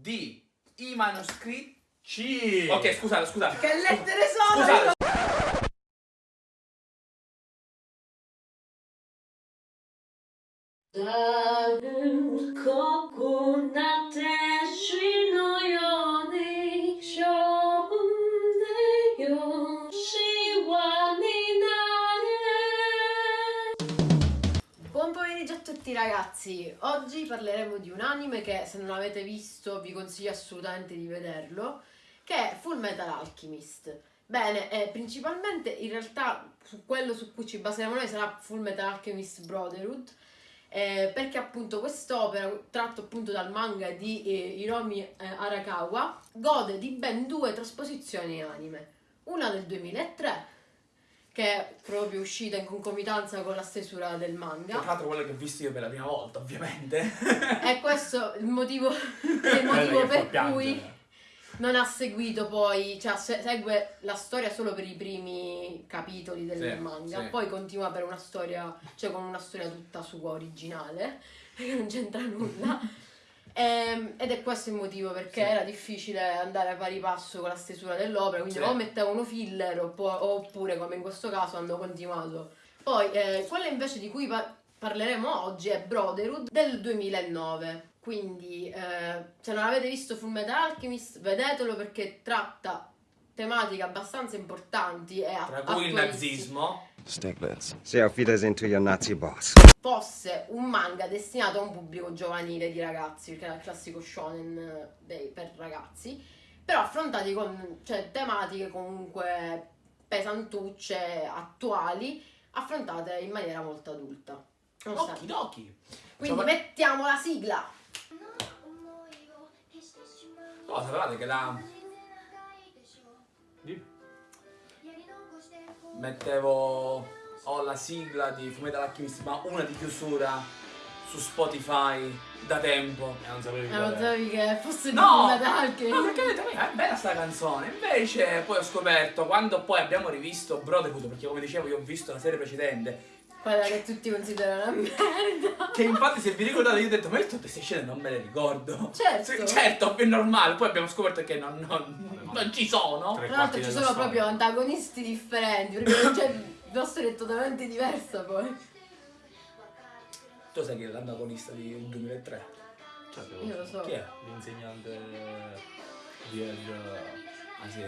di i manoscritti. C. Ok, scusate, scusate. Che lettere sono? Scusate. 다 ragazzi, oggi parleremo di un anime che se non l'avete visto vi consiglio assolutamente di vederlo, che è Full Metal Alchemist. Bene, eh, principalmente in realtà su quello su cui ci baseremo noi sarà Full Metal Alchemist Brotherhood, eh, perché appunto quest'opera, tratto appunto dal manga di eh, Hiromi eh, Arakawa, gode di ben due trasposizioni anime, una del 2003 che è proprio uscita in concomitanza con la stesura del Tra manga l'altro quello che ho visto io per la prima volta, ovviamente. e questo è il motivo, è il motivo Quella per cui non ha seguito poi, cioè se- segue la storia solo per i primi capitoli del Sì, manga, sì. poi continua per una storia, cioè con una storia tutta sua originale, che non c'entra nulla. Ehm, ed è questo il motivo perché Sì. era difficile andare a pari passo con la stesura dell'opera, quindi Sì. o mettevano filler oppure come in questo caso hanno continuato. Poi eh, quella invece di cui pa- parleremo oggi è Brotherhood del 2009. Quindi eh, se non avete visto Full Metal Alchemist vedetelo perché tratta tematiche abbastanza importanti e Tra cui il nazismo. Stiglitz. Say auf Wiedersehen to your Nazi boss. fosse un manga destinato a un pubblico giovanile di ragazzi, perché era il classico shonen eh, dei- per ragazzi, però affrontati con cioè, tematiche comunque pesantucce, attuali, affrontate in maniera molto adulta. Occhi d'occhi. Quindi Cioè, mettiamo la sigla! Oh, sapevate che la Di- mettevo ho la sigla di Fumetti Alchemist, ma una di chiusura su Spotify da tempo. E non sapevi Eh, non sapevi che fosse di No! Full Metal Alchemist? No, perché ho detto, "Eh, è bella sta canzone. Invece poi ho scoperto, quando poi abbiamo rivisto Brotherhood, perché come dicevo io ho visto la serie precedente, Quella che tutti considerano una merda. che infatti se vi ricordate io ho detto, ma io tutte queste scene non me le ricordo. Certo. Sì, certo, è normale. Poi abbiamo scoperto che non, non- non ci sono. Tra l'altro ci sono storia. proprio antagonisti differenti, perché cioè, la storia è totalmente diversa poi. Tu sai chi è l'antagonista di 2003? Certo, Io lo so. Chi è? L'insegnante di El- Ah sì.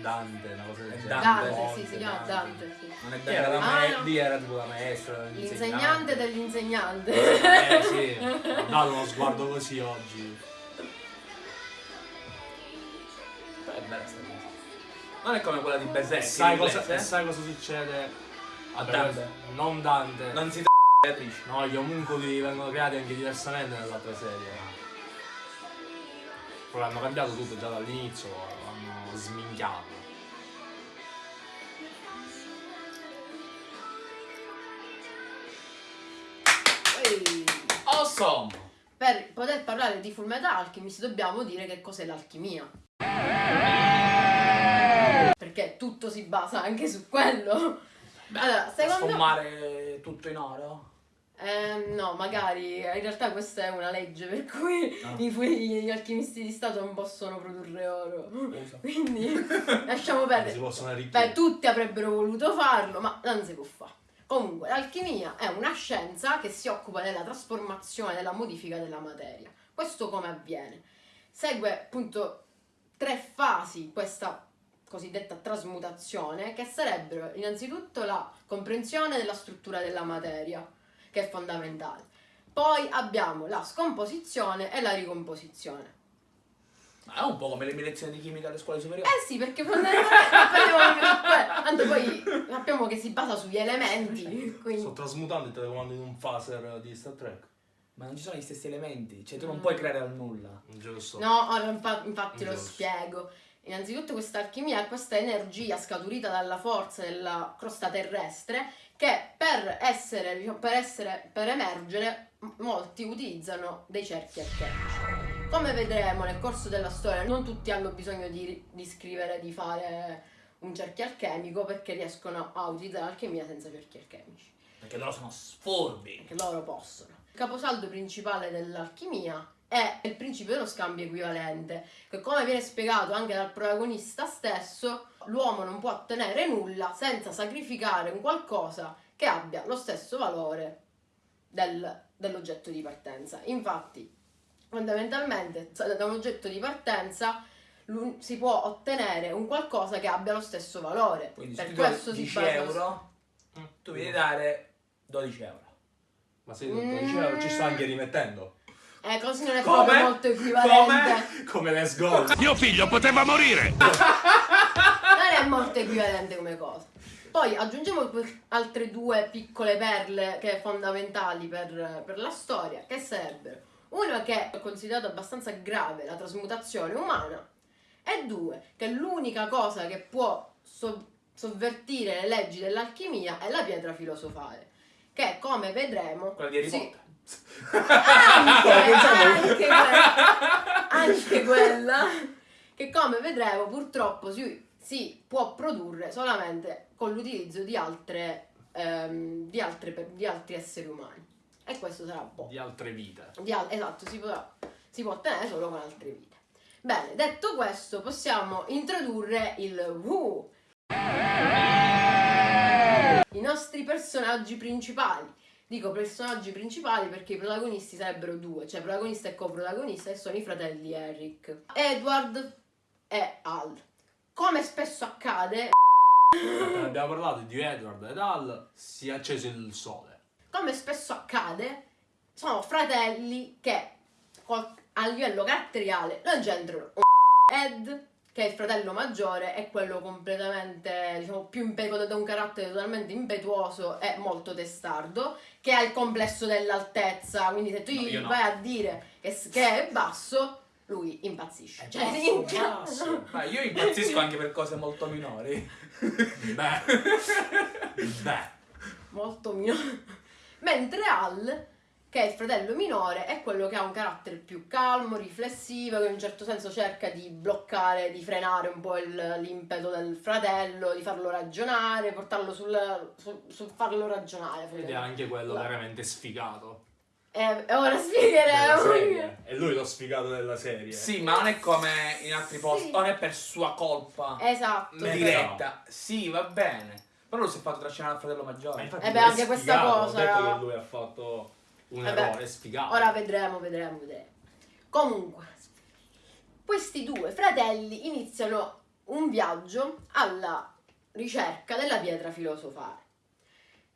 Dante, una cosa del genere. Dante. Dante, sì, si chiama Dante, sì. Non è era Dante. ma- Ah, no. lì era tipo la maestra, L'insegnante dell'insegnante. Eh sì, ho dato uno sguardo così oggi. Però è bella sta cosa. Non è come quella di Berserk. E sai, cosa, inglese, e sai cosa succede? A Dante. Non Dante. Non si Beatrice. No, gli omuncoli vengono creati anche diversamente nell'altra serie. Però hanno cambiato tutto già dall'inizio, sminchiato. Ehi. Awesome! Per poter parlare di Full Metal Alchemist dobbiamo dire che cos'è l'alchimia. Perché tutto si basa anche su quello. Allora, secondo Trasformare tutto in oro? Eh, no, magari in realtà questa è una legge per cui Ah. i fu- gli alchimisti di Stato non possono produrre oro. Usa. Quindi lasciamo perdere. Beh, tutti avrebbero voluto farlo, ma non si può fare. Comunque, l'alchimia è una scienza che si occupa della trasformazione, della modifica della materia. Questo come avviene? Segue appunto tre fasi questa cosiddetta trasmutazione, che sarebbero innanzitutto la comprensione della struttura della materia, che è fondamentale. Poi abbiamo la scomposizione e la ricomposizione. Ma è un po' come le mie lezioni di chimica alle scuole superiori. Eh sì, perché fondamentalmente. Tanto poi sappiamo che si basa sugli elementi, quindi... Sto trasmutando il telecomando in un phaser di Star Trek. Ma non ci sono gli stessi elementi, cioè tu non puoi creare dal nulla. Giusto. No, infa- infatti lo Giusto. spiego. Innanzitutto questa alchimia è questa energia scaturita dalla forza della crosta terrestre che per essere, diciamo, per, essere, per emergere molti utilizzano dei cerchi alchemici. Come vedremo nel corso della storia non tutti hanno bisogno di, di scrivere, di fare un cerchio alchemico perché riescono a utilizzare l'alchimia senza cerchi alchemici. Perché loro sono sfurbi. che loro possono. Il caposaldo principale dell'alchimia è il principio dello scambio equivalente, che come viene spiegato anche dal protagonista stesso, l'uomo non può ottenere nulla senza sacrificare un qualcosa che abbia lo stesso valore del- dell'oggetto di partenza. Infatti, fondamentalmente, da un oggetto di partenza si può ottenere un qualcosa che abbia lo stesso valore. Quindi per questo si 10 basa euro, tu devi dare 12 euro. Ma se 12 euro ci sto anche rimettendo. Eh, così non è Come? proprio molto equivalente. Come Let's Go. Mio figlio poteva morire! è molto equivalente come cosa. Poi aggiungiamo altre due piccole perle che fondamentali per, per la storia, che sarebbero una che è considerata abbastanza grave, la trasmutazione umana, e due, che l'unica cosa che può so- sovvertire le leggi dell'alchimia è la pietra filosofale, che come vedremo... Quella di Harry Potter. anche, anche quella, anche quella che come vedremo purtroppo si, si può produrre solamente con l'utilizzo di altre ehm, di, di altri esseri umani e questo sarà un po' Di altre vite. di al- esatto si, potrà- si può ottenere solo con altre vite bene detto questo possiamo introdurre il Who i nostri personaggi principali Dico personaggi principali perché i protagonisti sarebbero due, cioè protagonista e coprotagonista, e sono i fratelli Eric. Edward e Al. Come spesso accade, abbiamo parlato di Edward ed Al, si è acceso il sole. come spesso accade, sono fratelli che a livello caratteriale non c'entrano Ed, che è il fratello maggiore, è quello completamente, diciamo, più impetuoso, da un carattere totalmente impetuoso e molto testardo, che ha il complesso dell'altezza, quindi se tu No, gli io no. vai a dire che, che è basso, lui impazzisce. Cioè, basso. Ma io impazzisco anche per cose molto minori. Beh. Beh. molto minore. Mentre Al, che è il fratello minore, è quello che ha un carattere più calmo, riflessivo, che in un certo senso cerca di bloccare, di frenare un po' l'impeto del fratello, di farlo ragionare, portarlo sul, sul- sul farlo ragionare. Ed è anche quello veramente sfigato. E e ora spiegheremo. È lui lo sfigato della serie. Sì, ma non è come in altri posti, Sì. non è per sua colpa Esatto. Diretta. Sì, va bene. Però lui si è fatto trascinare al fratello maggiore. Ma infatti Eh beh, anche questa cosa, Ho detto no? che lui ha fatto un Eh beh, errore, è sfigato. Ora vedremo, vedremo, vedremo. Comunque, questi due fratelli iniziano un viaggio alla ricerca della pietra filosofale.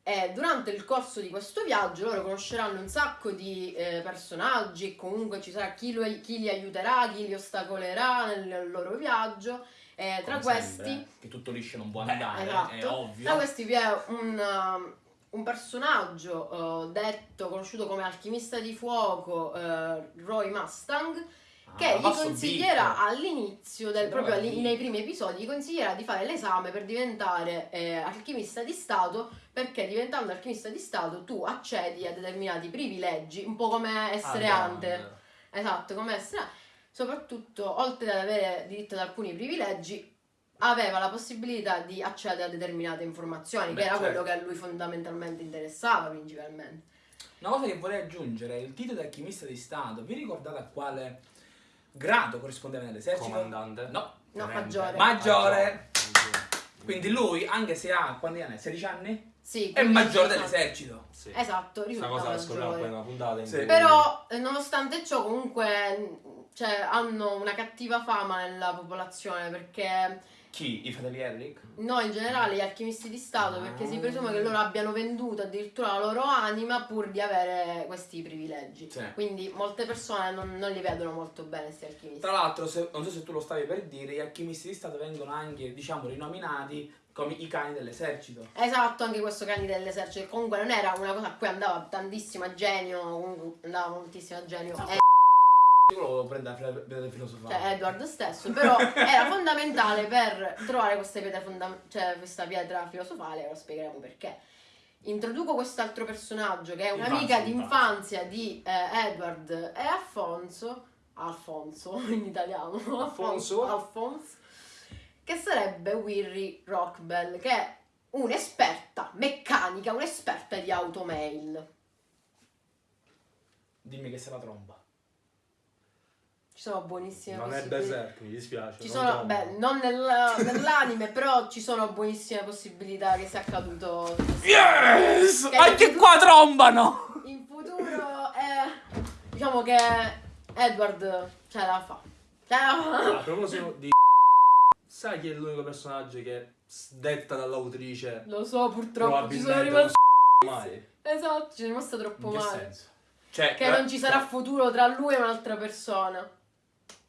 E durante il corso di questo viaggio loro conosceranno un sacco di eh, personaggi, comunque ci sarà chi, lo- chi li aiuterà, chi li ostacolerà nel loro viaggio. E tra questi sempre, che tutto liscio non può Beh, andare, esatto. è ovvio. Tra questi vi è un, um, un personaggio eh, detto, conosciuto come alchimista di fuoco, eh, Roy Mustang, Ah, che gli consiglierà all'inizio, proprio beat. nei primi episodi, gli consiglierà di fare l'esame per diventare eh, alchimista di Stato, perché diventando alchimista di Stato tu accedi a determinati privilegi, un po' come essere Ah, hunter. Esatto, come essere soprattutto oltre ad avere diritto ad alcuni privilegi aveva la possibilità di accedere a determinate informazioni Beh, che era certo. quello che a lui fondamentalmente interessava principalmente Una cosa che vorrei aggiungere, il titolo di alchimista di Stato, vi ricordate a quale grado corrispondeva nell'esercito? Comandante? No. no maggiore Maggiore. Maggiore. Quindi lui, anche se ha, quanti anni ha? 16 anni? Sì, È maggiore diciamo- dell'esercito. Sì. esatto Questa risulta cosa la scopriamo poi una puntata Sì. cui- però eh, nonostante ciò comunque cioè, hanno una cattiva fama nella popolazione perché Chi? I fratelli Eric? no in generale gli alchimisti di Stato perché si presume che loro abbiano venduto addirittura la loro anima pur di avere questi privilegi Sì. quindi molte persone non, non li vedono molto bene questi alchimisti Tra l'altro, se- non so se tu lo stavi per dire, gli alchimisti di Stato vengono anche, diciamo, rinominati come i cani dell'esercito. Esatto, anche questo cani dell'esercito, comunque non era una cosa a cui andava tantissimo a genio, comunque andava moltissimo a genio, eh, Io lo volevo prendere a fila- filosofale. cioè Edward stesso, però era fondamentale per trovare queste pietre fonda- cioè questa pietra filosofale, ora spiegheremo perché. Introduco quest'altro personaggio che è un'amica Infanzia, d'infanzia di eh, Edward e Alfonso, Alfonso in italiano, Alfonso. Alfonso, che sarebbe Wirry Rockbell, che è un'esperta meccanica, un'esperta di automail. Dimmi che sei la tromba. Ci sono buonissime Non è possibilità. Berserk, mi dispiace. Ci non sono, beh, non nel- nell'anime, però ci sono buonissime possibilità che sia accaduto Yes! Che- Anche qua trombano! in futuro. eh, diciamo che Edward ce la fa. Ce la A fa. proposito di sai chi è l'unico personaggio che detta dall'autrice Lo so, purtroppo ci sono rimasto. mai. Esatto, ci sono rimasto troppo In che male. senso? Cioè, Che non ci sarà futuro tra lui e un'altra persona.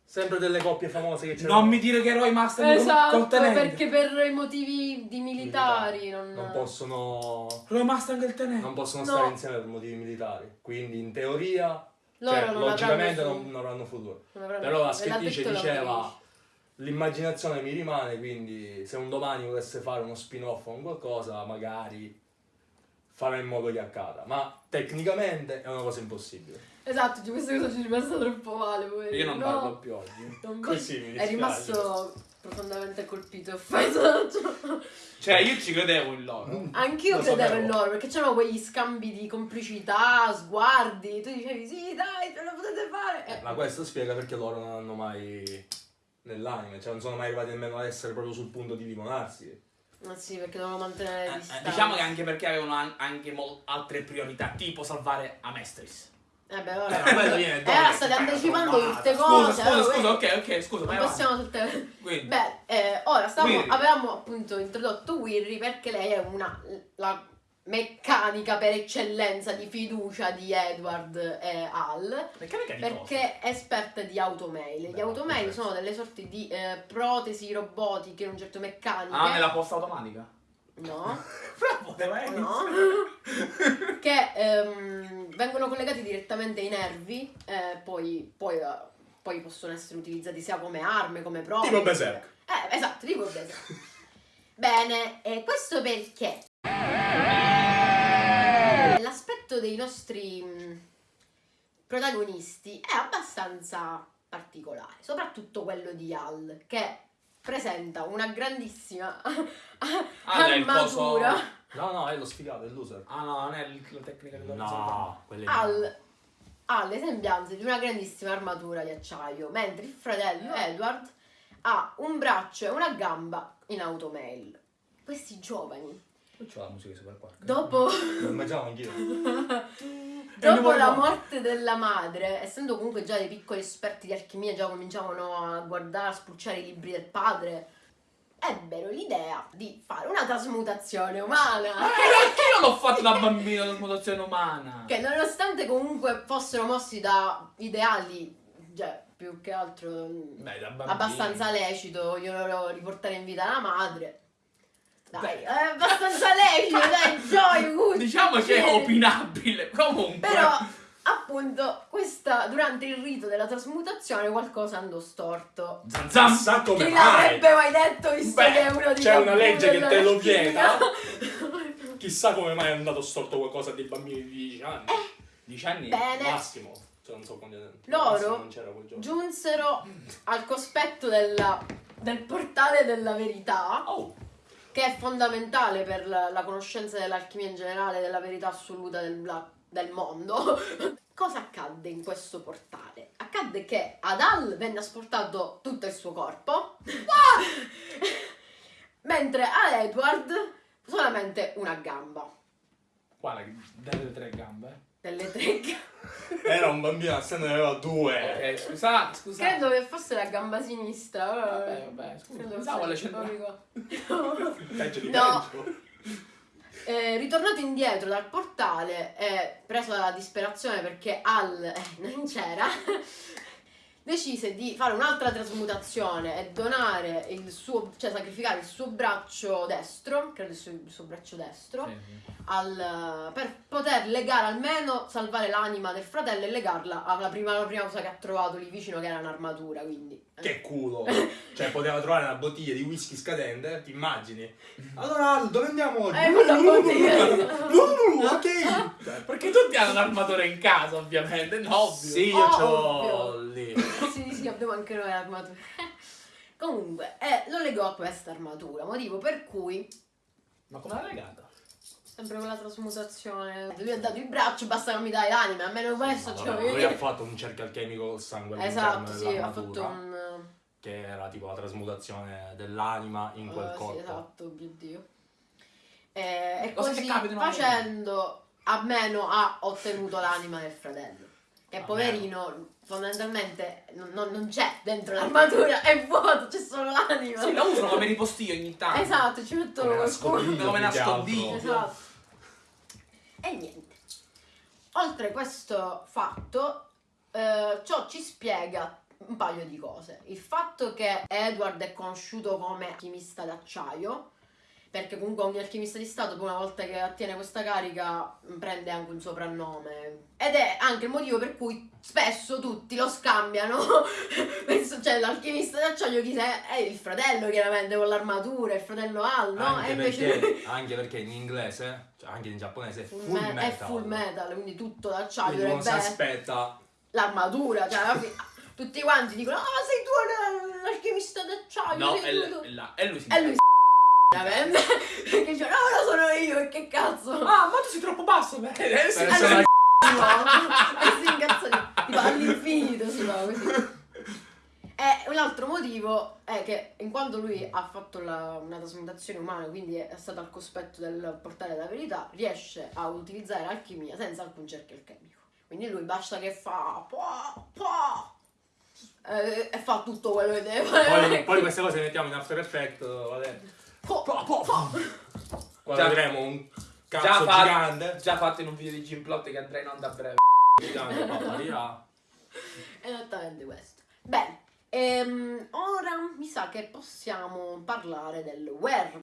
Sempre delle coppie famose che c'erano. Non mi dire che Roy Master Esatto, col tenente. perché per i motivi di militari non, non possono Roy Mustang e il tenente. non possono No. stare insieme per motivi militari. Quindi in teoria Loro cioè, non logicamente non, non avranno futuro. non avranno Però la scrittrice diceva. L'immaginazione mi rimane, quindi se un domani volesse fare uno spin-off o un qualcosa, magari farà in modo che accada. Ma tecnicamente è una cosa impossibile. Esatto, di questa cosa ci è rimasta troppo male. poverino. Io non No. parlo più oggi. Non- Così mi È dispiace. rimasto profondamente colpito e offeso. Cioè, io ci credevo in loro. Anch'io Lo credevo sapevo. in loro perché c'erano quegli scambi di complicità, sguardi. Tu dicevi sì, dai, ce la potete fare. Eh, Ma questo spiega perché loro non hanno mai nell'anime, cioè non sono mai arrivati nemmeno ad essere proprio sul punto di limonarsi. Ma sì, perché dovevano mantenere le Eh, eh, distanze. diciamo che anche perché avevano an- anche mol- altre priorità, tipo salvare Amestris. Eh beh, Eh, ora. ma quello viene Eh, dopo ora che state fa anticipando tutte Scusa, cose. scusa, scusa, que- ok, ok, scusa, Non vai possiamo tutte. Quindi, Beh, eh, ora stavamo- avevamo appunto introdotto Wirri perché lei è una la meccanica per eccellenza di fiducia di Edward e Al. meccanica di? Perché è esperta di automail. Gli automail sono delle sorti di eh, protesi robotiche, un certo meccaniche. Ah, nella posta automatica? No, Poteva essere. no. che ehm, vengono collegati direttamente ai nervi, eh, poi, poi, eh, poi possono essere utilizzati sia come armi, come prove. Tipo Berserk. Eh, esatto, tipo Berserk. Bene, e questo perché? L'aspetto dei nostri mh, protagonisti è abbastanza particolare, soprattutto quello di Al, che presenta una grandissima Ah, armatura. coso- No, no, è lo sfigato, è il loser. Ah no, non è la tecnica che No, Al ha le sembianze di una grandissima armatura di acciaio, mentre il fratello Edward ha un braccio e una gamba in automail. Questi giovani, Non c'ho la musica Super Quark. dopo, Lo immaginavo anch'io. dopo la morte della madre, essendo comunque già dei piccoli esperti di alchimia, già cominciavano a guardare, a spulciare i libri del padre, ebbero l'idea di fare una trasmutazione umana. Io l'ho fatto da bambino la mutazione umana. Che nonostante comunque fossero mossi da ideali, cioè più che altro mm, Beh, da abbastanza lecito, vogliono riportare in vita la madre. Dai, è abbastanza lecito, dai, Joy, Wood. Diciamo che è opinabile. Comunque. Però, appunto, questa, durante il rito della trasmutazione qualcosa andò storto. Zan zan. Chissà come Chi mai. l'avrebbe mai detto, visto Beh, che è uno di c'è una legge che te lo vieta. Chissà come mai è andato storto qualcosa dei bambini di 10 anni. 10 anni. Bene. Massimo. Cioè non so quanti anni. Loro non c'era quel giorno. Giunsero al cospetto della- del portale della verità. Oh. Che è fondamentale per la, la conoscenza dell'alchimia in generale, della verità assoluta del, la- del mondo. Cosa accadde in questo portale? Accadde che ad Al venne asportato tutto il suo corpo, mentre a Edward solamente una gamba. Quale? Delle tre gambe? Delle tre gambe. Era un bambino, se ne aveva due. Ok, scusate, scusate. Credo che fosse la gamba sinistra. Vabbè, vabbè, scusa. Credo Pensavo alle fosse- centrali. Peggio di No. peggio. Eh, ritornato indietro dal portale e preso dalla disperazione perché Al eh, non c'era, decise di fare un'altra trasmutazione e donare il suo, cioè sacrificare il suo braccio destro, credo il suo, il suo braccio destro, Sì, al- per poter legare almeno, salvare l'anima del fratello e legarla alla prima, alla prima cosa che ha trovato lì vicino che era un'armatura, quindi... eh. Che culo. Cioè poteva trovare una bottiglia di whisky scadente, ti immagini? Allora, dove andiamo oggi? Eh, la bottiglia. Ok. Cioè, Perché tutti hanno un'armatura in casa, ovviamente, no? Sì, io Oh, c'ho ovvio. lì. Sì, sì, abbiamo anche noi l'armatura. Comunque, eh, lo legò a questa armatura, motivo per cui Ma come l'ha legata? Sempre con la trasmutazione. Lui ha dato il braccio, basta che mi dai l'anima, almeno questo Ma ce vabbè, lo lui ha fatto un cerchio alchemico col sangue Esatto, sì, ha fatto un... che era tipo la trasmutazione dell'anima in quel eh, sì, corpo. esatto, mio Dio. Eh, e Cosa così facendo, almeno ha ottenuto l'anima del fratello. Che Almeno. poverino, fondamentalmente non, non- non c'è dentro l'armatura, è vuoto, c'è solo l'anima. Sì, la usano come ripostiglio ogni tanto. Esatto, ci mettono scudo. Come nascondiglio. Esatto. E niente. Oltre questo fatto, eh, ciò ci spiega un paio di cose. Il fatto che Edward è conosciuto come alchimista d'acciaio, perché comunque ogni alchimista di Stato, poi una volta che ottiene questa carica, mh, prende anche un soprannome. Ed è anche il motivo per cui spesso tutti lo scambiano. Penso, cioè, l'alchimista d'acciaio chi è? È il fratello, chiaramente, con l'armatura, il fratello Al, no? Anche, e invece perché, anche perche in inglese, cioè anche in giapponese, è Full full, me- metal. è full metal, quindi tutto d'acciaio Quindi uno si aspetta l'armatura, cioè alla fine tutti quanti dicono "Ah, ma sei tu l'alchimista d'acciaio, No, sei è, tu". l- è. E lui si E lui veramente che dice "No, lo sono io, e che cazzo?" Ah, ma tu sei troppo basso, beh. Eh, sì, per Eh, essere no, e si incazza di tipo all'infinito si fa così. E un altro motivo è che in quanto lui ha fatto la- una trasmutazione umana, quindi è stato al cospetto del portare la verità, riesce a utilizzare l'alchimia senza alcun cerchio alchemico. Quindi lui basta che fa po, po, eh, e fa tutto quello che deve fare. Poi, poi queste cose le mettiamo in After Effects, vabbè. Po, po, po. Quando Già- vedremo un Già, cazzo fa- gigante, già fatto in un video di Jim Plot che andrà in onda a breve. gigante apparirà. Esattamente questo. Bene, ehm, ora mi sa che possiamo parlare del where.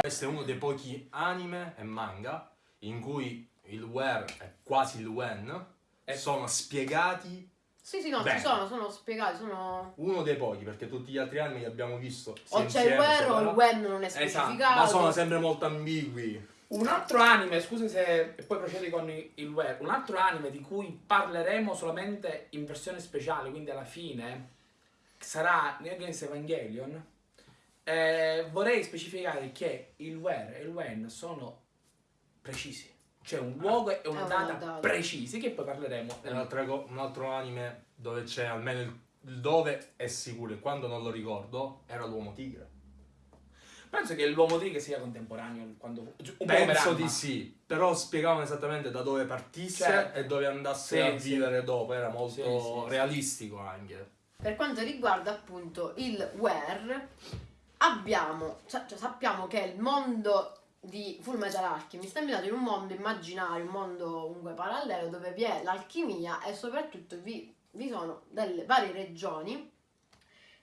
Questo è uno dei pochi anime e manga in cui il where e quasi il when Eh. sono spiegati Sì, sì, no, Bene. ci sono, sono spiegati, sono... uno dei pochi perché tutti gli altri anime li abbiamo visto O c'è il where o il when non è Esatto, specificato. ma sono sempre molto ambigui Un altro anime, scusa se e poi procedi con il web, un altro anime di cui parleremo solamente in versione speciale, quindi alla fine sarà Neon Genesis Evangelion. Eh, vorrei specificare che il where e il when sono precisi. C'è un luogo e una una data data. precisi che poi parleremo. È un'altra co- un altro anime dove c'è almeno il, il dove è sicuro e quando non lo ricordo era l'uomo tigre Penso che l'uomo tigre sia contemporaneo quando un penso di sì però spiegavano esattamente da dove partisse Certo. e dove andasse Sì, a sì. vivere dopo era molto Sì, sì, sì. realistico anche Per quanto riguarda appunto il where, abbiamo, cioè, cioè, sappiamo che il mondo di Full Metal Alchemist è ambientato in un mondo immaginario, un mondo comunque parallelo dove vi è l'alchimia e soprattutto vi, vi sono delle varie regioni,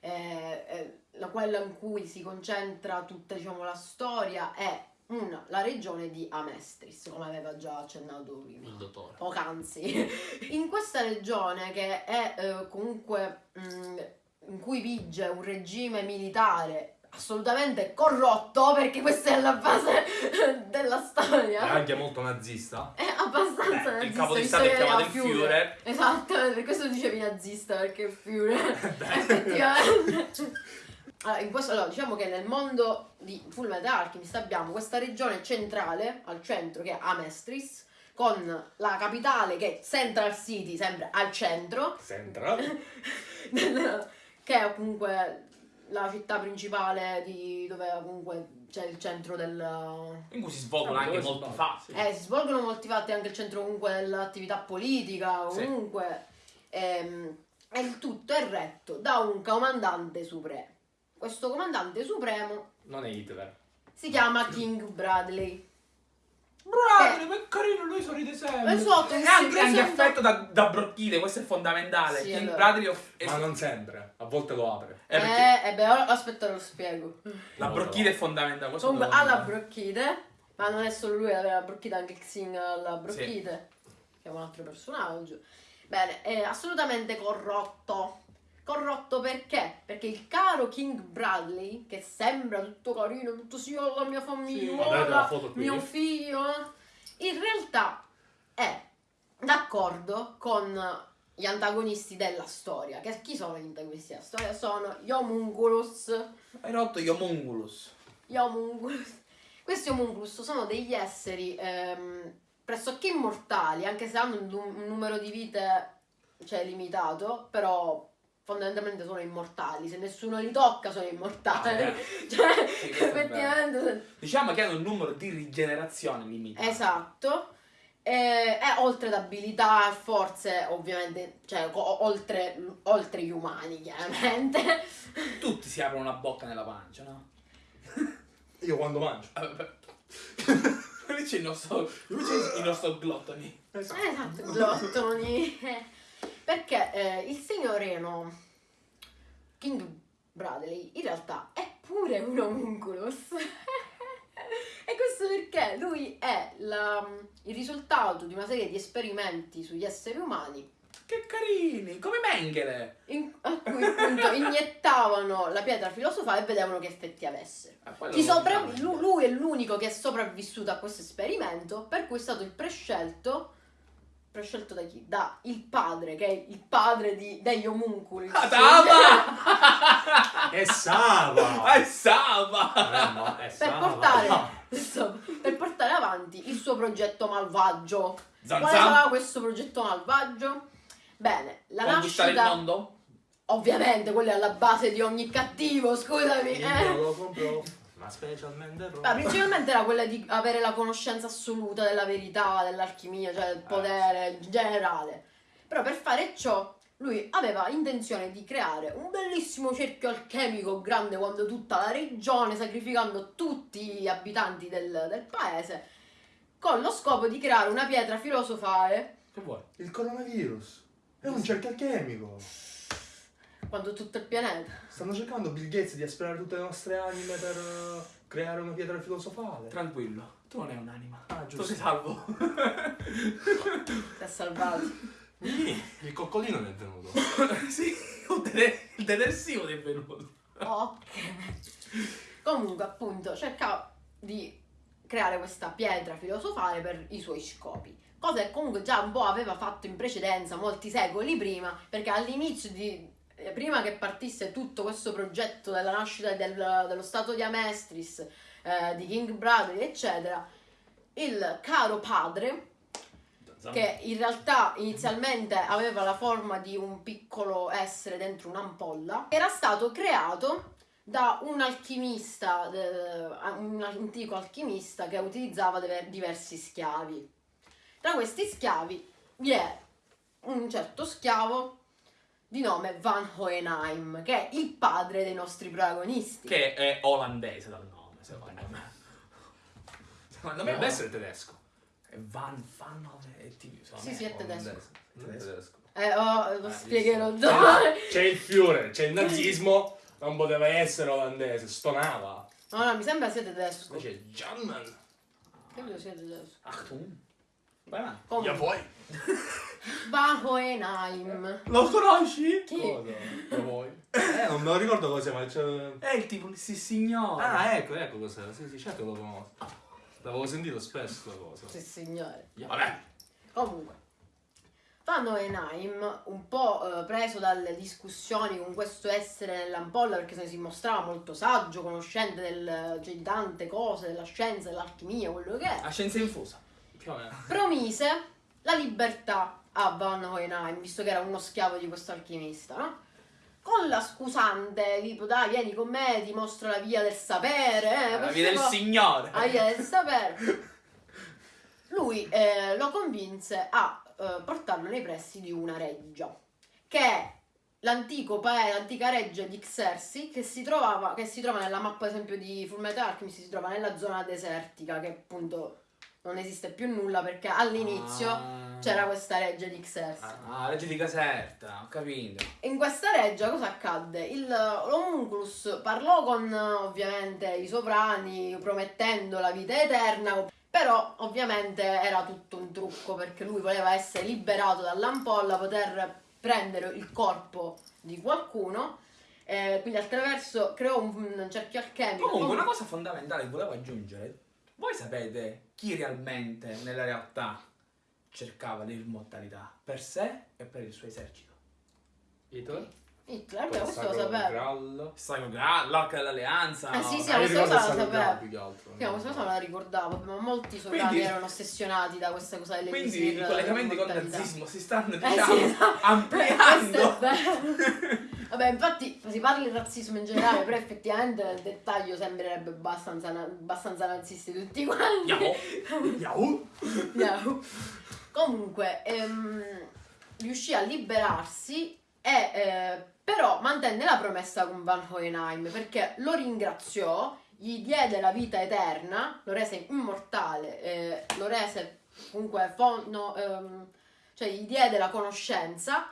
eh, eh, la quella in cui si concentra tutta diciamo, la storia è una, la regione di Amestris, come aveva già accennato prima il dottore poc'anzi. In questa regione che è eh, comunque mh, in cui vige un regime militare assolutamente corrotto, perché questa è la base della è storia. anche molto nazista È abbastanza Beh, il nazista, capo di Stato è chiamato il Führer. Esatto, per questo dicevi nazista, perché il Führer effettivamente. Allora, in questo, allora, diciamo che nel mondo di Full Metal Alchemist abbiamo questa regione centrale al centro che è Amestris, con la capitale che è Central City, sempre al centro, Central che è comunque la città principale di dove comunque c'è il centro del, In cui si svolgono Ah, anche molti svolgono, fatti. eh, si svolgono molti fatti anche il centro comunque dell'attività politica, Sì. comunque. ehm, e il tutto è retto da un comandante supremo. Questo comandante supremo non è Hitler si chiama King Bradley. Bravo, che carino, lui sorride sempre. Esatto, E che anche, si anche presenta- affetto da, da brocchide, questo è fondamentale. Sì, King allora. Bradley of- è- ma non sempre a volte lo apre eh, perché Eh, beh, aspetta lo spiego. la brocchide è fondamentale. questo Comunque ha la dire. brocchide, ma non è solo lui ad avere la brocchide, anche Xing ha la brocchide, che è un altro personaggio. Bene, è assolutamente corrotto. Corrotto perché? Perché il caro King Bradley, che sembra tutto carino, tutto sì, oh, la mia Sì, famiglia, guardate la foto qui. mio figlio, in realtà è d'accordo con gli antagonisti della storia. Che chi sono gli antagonisti della storia? Sono gli homunculus Hai rotto gli homunculus. gli homunculus. Questi homunculus sono degli esseri ehm, pressoché immortali, anche se hanno un, un numero di vite cioè, limitato, però fondamentalmente sono immortali. Se nessuno li tocca sono immortali. Ah, cioè, Sì, effettivamente... Diciamo che hanno un numero di rigenerazione limitato. Esatto. E, e oltre ad abilità e forze, ovviamente, cioè oltre, oltre gli umani, chiaramente. Tutti si aprono una bocca nella pancia, no? Io quando mangio. Ah, vabbè. Lì c'è il nostro, il nostro glottoni. Esatto, glottoni. Perché eh, il signorino King Bradley in realtà è pure un homunculus. Perché lui è la- il risultato di una serie di esperimenti sugli esseri umani Che carini, come Mengele. in- a cui appunto iniettavano la pietra filosofale e vedevano che effetti avesse. Ah, sopra- sappiamo. lu- lui è l'unico che è sopravvissuto a questo esperimento, per cui è stato il prescelto. Prescelto da chi? Da il padre, che è il padre di- degli omunculi. Adama! Sava! Ah, è Sava! Eh, no, è per, Sava. portare, insomma, per portare avanti il suo progetto malvagio. Zan Quale sarà questo progetto malvagio? Bene, la Conquistare il nascita. mondo? Ovviamente, quello è alla base di ogni cattivo, scusami. Io Eh. lo compro, ma specialmente Ma principalmente era quella di avere la conoscenza assoluta della verità, dell'alchimia, cioè del potere generale. Però per fare ciò lui aveva intenzione di creare un bellissimo cerchio alchemico grande quando tutta la regione, sacrificando tutti gli abitanti del, del paese, con lo scopo di creare una pietra filosofale Che vuoi? Il coronavirus. È un cerchio alchemico. quando tutto il pianeta. Stanno cercando Bill Gates di aspirare tutte le nostre anime per eh, creare una pietra filosofale. Tranquillo, tu non hai un'anima. Ah, Tu giusto. sei salvo. Si è salvato. Il coccolino ne è venuto. sì, il detersivo ti è venuto. Ok. Comunque, appunto, cercava di creare questa pietra filosofale per i suoi scopi. Cosa che comunque già un po' aveva fatto in precedenza, molti secoli prima, perché all'inizio di. eh, Prima che partisse tutto questo progetto della nascita del- dello stato di Amestris, eh, di King Bradley, eccetera, il caro padre che in realtà inizialmente aveva la forma di un piccolo essere dentro un'ampolla, era stato creato da un alchimista, un antico alchimista che utilizzava deve- diversi schiavi. Tra questi schiavi vi è un certo schiavo di nome Van Hohenheim, che è il padre dei nostri protagonisti. Che è olandese dal nome, secondo me. Secondo me è essere tedesco. Van Van Hove- ti- secondo Sì, sì, è tedesco. Non è tedesco. Eh, oh, lo Ah, spiegherò dopo. C'è il Führer, c'è il nazismo, non poteva essere olandese, stonava. No, no, mi sembra sia tedesco. Invece è German. Credo sia tedesco. Achtung. Avanti. Comunque, vuoi? Van Hohenheim. Lo conosci? Chi? Cosa? Vuoi? Eh, non me lo ricordo cosa, ma c'è... È il tipo, sì signore. Ah, ecco, ecco cos'era. Sì, sì, certo che lo conosco. L'avevo sentito spesso la cosa. Sì, signore. Vabbè. Comunque, Van Hohenheim, un po' eh, preso dalle discussioni con questo essere nell'ampolla, perché se ne si mostrava molto saggio, conoscente del, cioè, di tante cose, della scienza, dell'alchimia, quello che è, A scienza infusa. Più o meno. promise la libertà a Van Hohenheim, visto che era uno schiavo di questo alchimista, no? Con la scusante, tipo, dai, vieni con me, ti mostro la via del sapere, eh, La via del signore. la via del sapere. Lui eh, lo convinse a eh, portarlo nei pressi di una reggia, che è l'antico paese, l'antica reggia di Xerxes, che si, trovava, che si trova nella mappa, ad esempio, di Fullmetal Alchemist, si trova nella zona desertica, che appunto non esiste più nulla perché all'inizio Ah. C'era questa reggia di Xerxes. Ah, legge di Caserta, ho capito. In questa reggia cosa accadde? Il, l'homunculus parlò con ovviamente i sovrani promettendo la vita eterna, però ovviamente era tutto un trucco perché lui voleva essere liberato dall'ampolla, poter prendere il corpo di qualcuno, eh, quindi attraverso creò un, un cerchio alchemico. Comunque, una cosa fondamentale che volevo aggiungere. Voi sapete chi realmente, nella realtà, cercava l'immortalità? Per sé e per il suo esercito. Hitler? Hitler, beh, questo lo sapevo. Sacro Graal, l'arca dell'alleanza. Eh, sì, no? sì, la Sacro Graal sapevo. più che altro. Sì, ma questa cosa me la ricordavo, ma molti sovrani Quindi- erano ossessionati da questa cosa delle Quindi i collegamenti con il dell'immortalità. nazismo si stanno, Eh, diciamo, sì, esatto. ampliando. Questo. Vabbè, infatti si parla di razzismo in generale, però effettivamente nel dettaglio sembrerebbe abbastanza, na- abbastanza nazisti tutti quanti. Yahoo! Yahoo! Yahoo. Comunque, ehm, riuscì a liberarsi e eh, però mantenne la promessa con Van Hohenheim perché lo ringraziò, gli diede la vita eterna, lo rese immortale, eh, lo rese comunque no, ehm, cioè gli diede la conoscenza,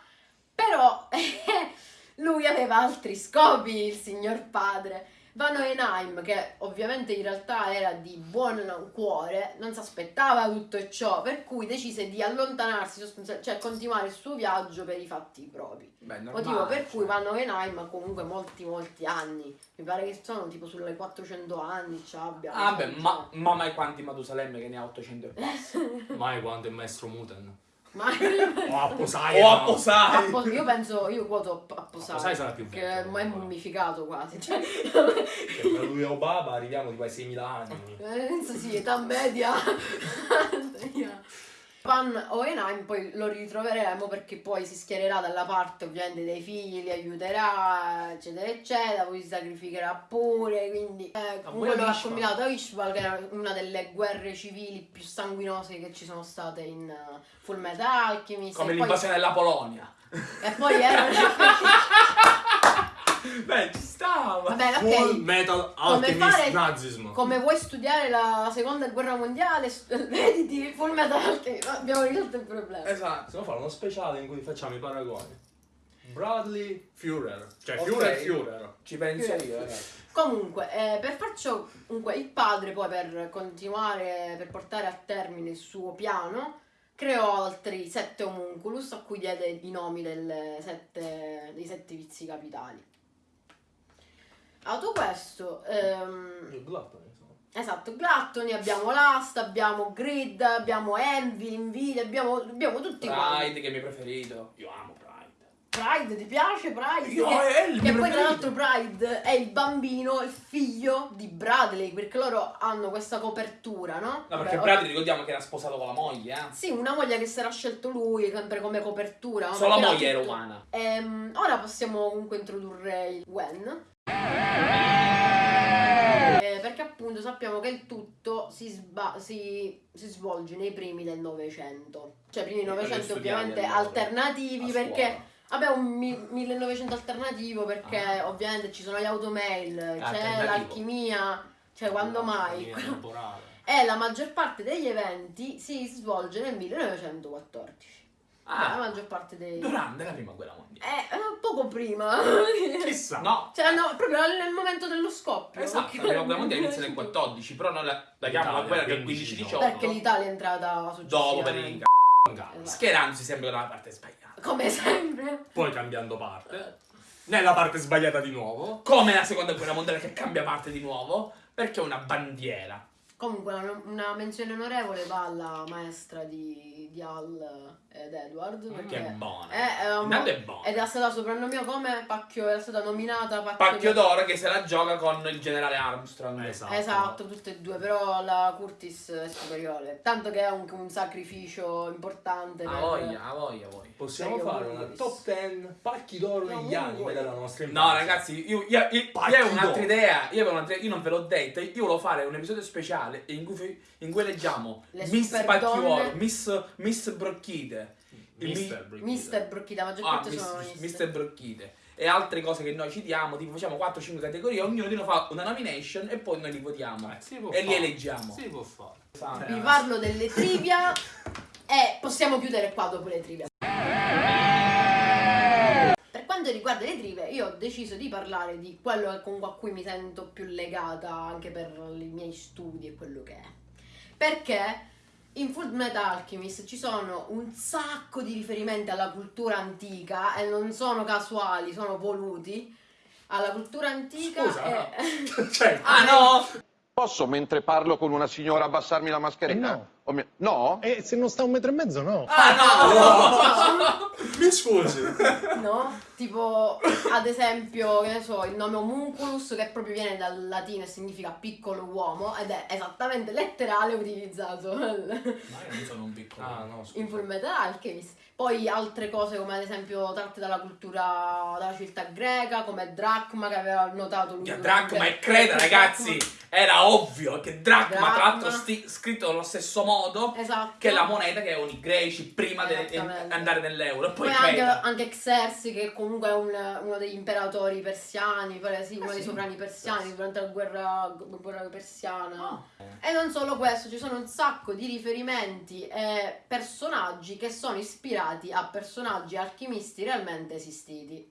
però lui aveva altri scopi, il signor padre. Van Hohenheim, che ovviamente in realtà era di buon cuore, non si aspettava tutto ciò, per cui decise di allontanarsi, cioè continuare il suo viaggio per i fatti propri. Beh, normale, Motivo per cui cioè. Van Hohenheim ha comunque molti molti anni, mi pare che sono tipo sulle 400 anni, ci abbia. Ah, beh, ma, ma mai quanti Matusalemme che ne ha 800 e passa. Mai quanto il maestro Muten. Ma O a Poseidon. O a Posai. Appo- io penso, io quoto a Posai, Posai sarà più che vecchio, è però. mummificato quasi. Cioè, Che per lui e Obama arriviamo tipo ai 6.000 anni. penso sì, età media. Van Hohenheim poi lo ritroveremo perché poi si schiererà dalla parte ovviamente dei figli, li aiuterà, eccetera, eccetera, poi si sacrificherà pure, quindi eh, comunque pure lo ha combinato a Ishbal che era una delle guerre civili più sanguinose che ci sono state in uh, Full Metal Alchemist. Come e poi- l'invasione della Polonia. E poi era... Beh, ci stava. Vabbè, Full ok. Metal Come Alchemist fare- Nazismo. Come vuoi studiare la seconda guerra mondiale, vediti Full Metal Alchemist. Abbiamo risolto il problema. Esatto. Se no fare uno speciale in cui facciamo i paragoni. Bradley Führer. Cioè Ok. Führer Führer. Ci penso io, ragazzi. Comunque, eh, per far ciò, comunque, il padre poi per continuare, per portare a termine il suo piano, creò altri sette homunculus a cui diede i nomi delle sette, dei sette vizi capitali. Dato questo, ehm, insomma. esatto, Glattoni, abbiamo Last, abbiamo Grid, abbiamo Envy, Invidia, abbiamo, abbiamo tutti quanti. Pride, che è il mio preferito. Io amo Pride. Pride, ti piace Pride? Io, che, è il che poi tra l'altro Pride è il bambino, il figlio di Bradley, perché loro hanno questa copertura, no? No, perché Vabbè, Pride ricordiamo che era sposato con la moglie, eh. Sì, una moglie che si era scelto lui, sempre come copertura. Solo la moglie era umana. Ehm, ora possiamo comunque introdurre il Gwen. Eh, perché appunto sappiamo che il tutto si, si- si svolge nei primi del Novecento. Cioè, primi del Novecento ovviamente alternativi perché... Vabbè, un mi- 1900 alternativo perché Ah. ovviamente ci sono gli automail, c'è l'alchimia, cioè quando mai? E la maggior parte degli eventi si svolge nel 1914. Vabbè, la Ah, maggior parte dei... durante la prima guerra mondiale. Eh, eh, poco prima. Chissà. No, cioè, no, proprio nel momento dello scoppio. esatto, perché- la prima guerra mondiale inizia nel 14, però noi la, la chiamiamo la guerra del 15, 15-18. Perché l'Italia è entrata Dopo per successivamente. il Esatto. schierandosi sempre dalla parte sbagliata. Come sempre. Poi cambiando parte. Nella parte sbagliata di nuovo. Come la seconda guerra mondiale che cambia parte di nuovo, perché è una bandiera. Comunque una, una menzione onorevole va alla maestra di, di Al ed Edward. Che Perché è buona. è, eh, Intanto è buona. ed è stata soprannomina come Pacchio, era stata nominata Pacchio, Pacchio d'oro che se la gioca con il generale Armstrong. Esatto. Esatto, tutte e due, però la Curtis è superiore. Tanto che è anche un sacrificio importante. A per- voglia, a voglia, voglia. Possiamo fare una top 10 pacchi d'oro No, negli anime della nostra No, infanzia. ragazzi, io, io, io, io avevo un'altra idea. Io avevo un'altra io non ve l'ho detto. Io volevo fare un episodio speciale in cui, in cui leggiamo Le Miss Pacchiuolo. Miss, Miss Brocchite. Il Mister mi- Brigida. Mister Brocchita, la maggior Ah, parte Miss- sono Mister Mister. Brocchite. E altre cose che noi citiamo, tipo facciamo 4-5 categorie, ognuno di noi fa una nomination e poi noi li votiamo. Eh, e li fare. eleggiamo. Si può fare. Vi parlo delle trivia e possiamo chiudere qua dopo le trivia. Quanto riguarda le trivie, io ho deciso di parlare di quello con a cui mi sento più legata anche per i miei studi e quello che è. Perché in Full Metal Alchemist ci sono un sacco di riferimenti alla cultura antica e non sono casuali, sono voluti alla cultura antica Scusa, e... cioè, Ah no! Posso, mentre parlo con una signora, abbassarmi la mascherina? No. Oh mio- No? E se non sta un metro e mezzo, no. Ah, Mi scusi. No? Tipo, ad esempio, che ne so, il nome homunculus che proprio viene dal latino e significa piccolo uomo ed è esattamente letterale utilizzato Ma io non sono un piccolo. Ah, no, scusa. in Full Metal Alchemist. Poi altre cose come ad esempio tratte dalla cultura della civiltà greca, come Dracma che aveva notato lui. Minchia, durante- Dracma e Creta, ragazzi, era ovvio che Dracma, tra Dracma. l'altro sti- scritto allo stesso modo Esatto. che la moneta che avevano i greci prima di andare nell'euro. E poi, Poi anche, anche Xerxes, che comunque è un- uno degli imperatori persiani, pare- sì, uno Ah, dei sì? sovrani persiani durante la guerra, gu- guerra persiana. Ah. E non solo questo, ci sono un sacco di riferimenti e personaggi che sono ispirati a personaggi alchimisti realmente esistiti.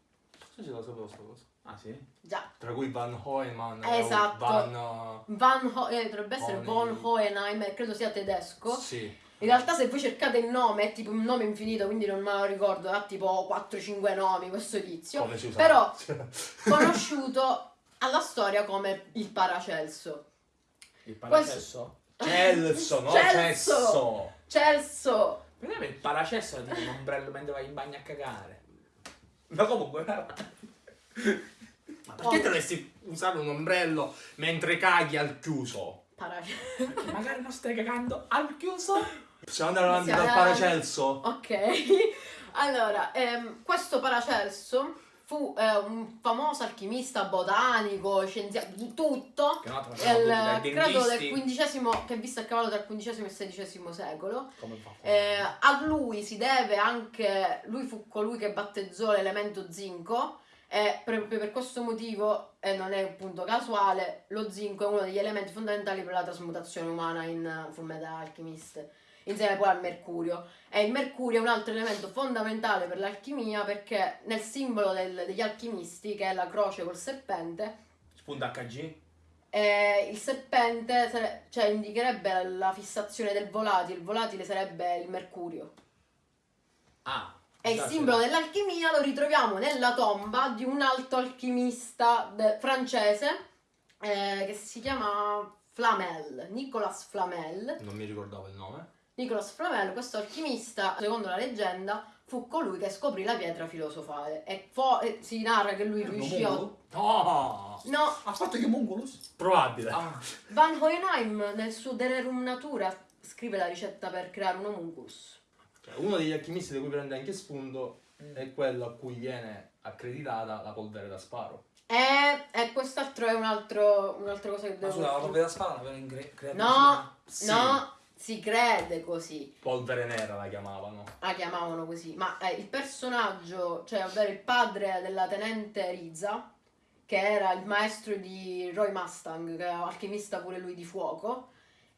Sì, ce la sapevo sta cosa. Ah, sì? Già, Tra cui Van Hoeman e Esatto. Van... uh, Van Ho- eh, dovrebbe essere Von- von Hohenheim, credo sia tedesco. Sì. In realtà se voi cercate il nome è tipo un nome infinito, quindi non me lo ricordo, ha tipo 4-5 nomi questo tizio. Come si usa? Però conosciuto alla storia come il Paracelso. Il paracesso? Celso, no? Celso. Celso! Me il paracesso è tipo un ombrello mentre vai in bagno a cagare. Ma comunque, Ma perché dovresti usare un ombrello mentre caghi al chiuso? Paracelso. perché magari non stai cagando al chiuso? Possiamo andare avanti Possiamo dal andare Paracelso? Ok. Allora, ehm, questo Paracelso fu eh, un famoso alchimista, botanico, scienziato, di tutto. Che dai credo del. XV, che è visto a cavallo tra il XV e il XVI secolo. Come fa? Eh, a lui si deve anche, lui fu colui che battezzò l'elemento zinco e proprio per questo motivo, e non è appunto casuale, lo zinco è uno degli elementi fondamentali per la trasmutazione umana in uh, Fullmetal Alchemist, insieme poi al mercurio. E il mercurio è un altro elemento fondamentale per l'alchimia perché nel simbolo del- degli alchimisti, che è la croce col serpente, Spunta HG? eh, il serpente sare- cioè, indicherebbe la fissazione del volatile, il volatile sarebbe il mercurio. Ah. E il simbolo dell'alchimia lo ritroviamo nella tomba di un alto alchimista francese eh, che si chiama Flamel, Nicolas Flamel. Non mi ricordavo il nome. Nicolas Flamel, questo alchimista, secondo la leggenda, fu colui che scoprì la pietra filosofale e, e si narra che lui riuscì a... No! No, Ha fatto che Mongolus? Probabile. Ah. Van Hohenheim nel suo De Rerum Natura scrive la ricetta per creare un homunculus. Cioè, uno degli alchimisti di cui prende anche spunto è quello a cui viene accreditata la polvere da sparo. E, e quest'altro è un altro, un'altra cosa che Ma devo... scusa, la propria spada l'avevano in gre- No, Sì. no, si crede così. Polvere nera la chiamavano. La chiamavano così. Ma eh, il personaggio, cioè ovvero il padre della tenente Riza, che era il maestro di Roy Mustang, che era alchimista pure lui di fuoco,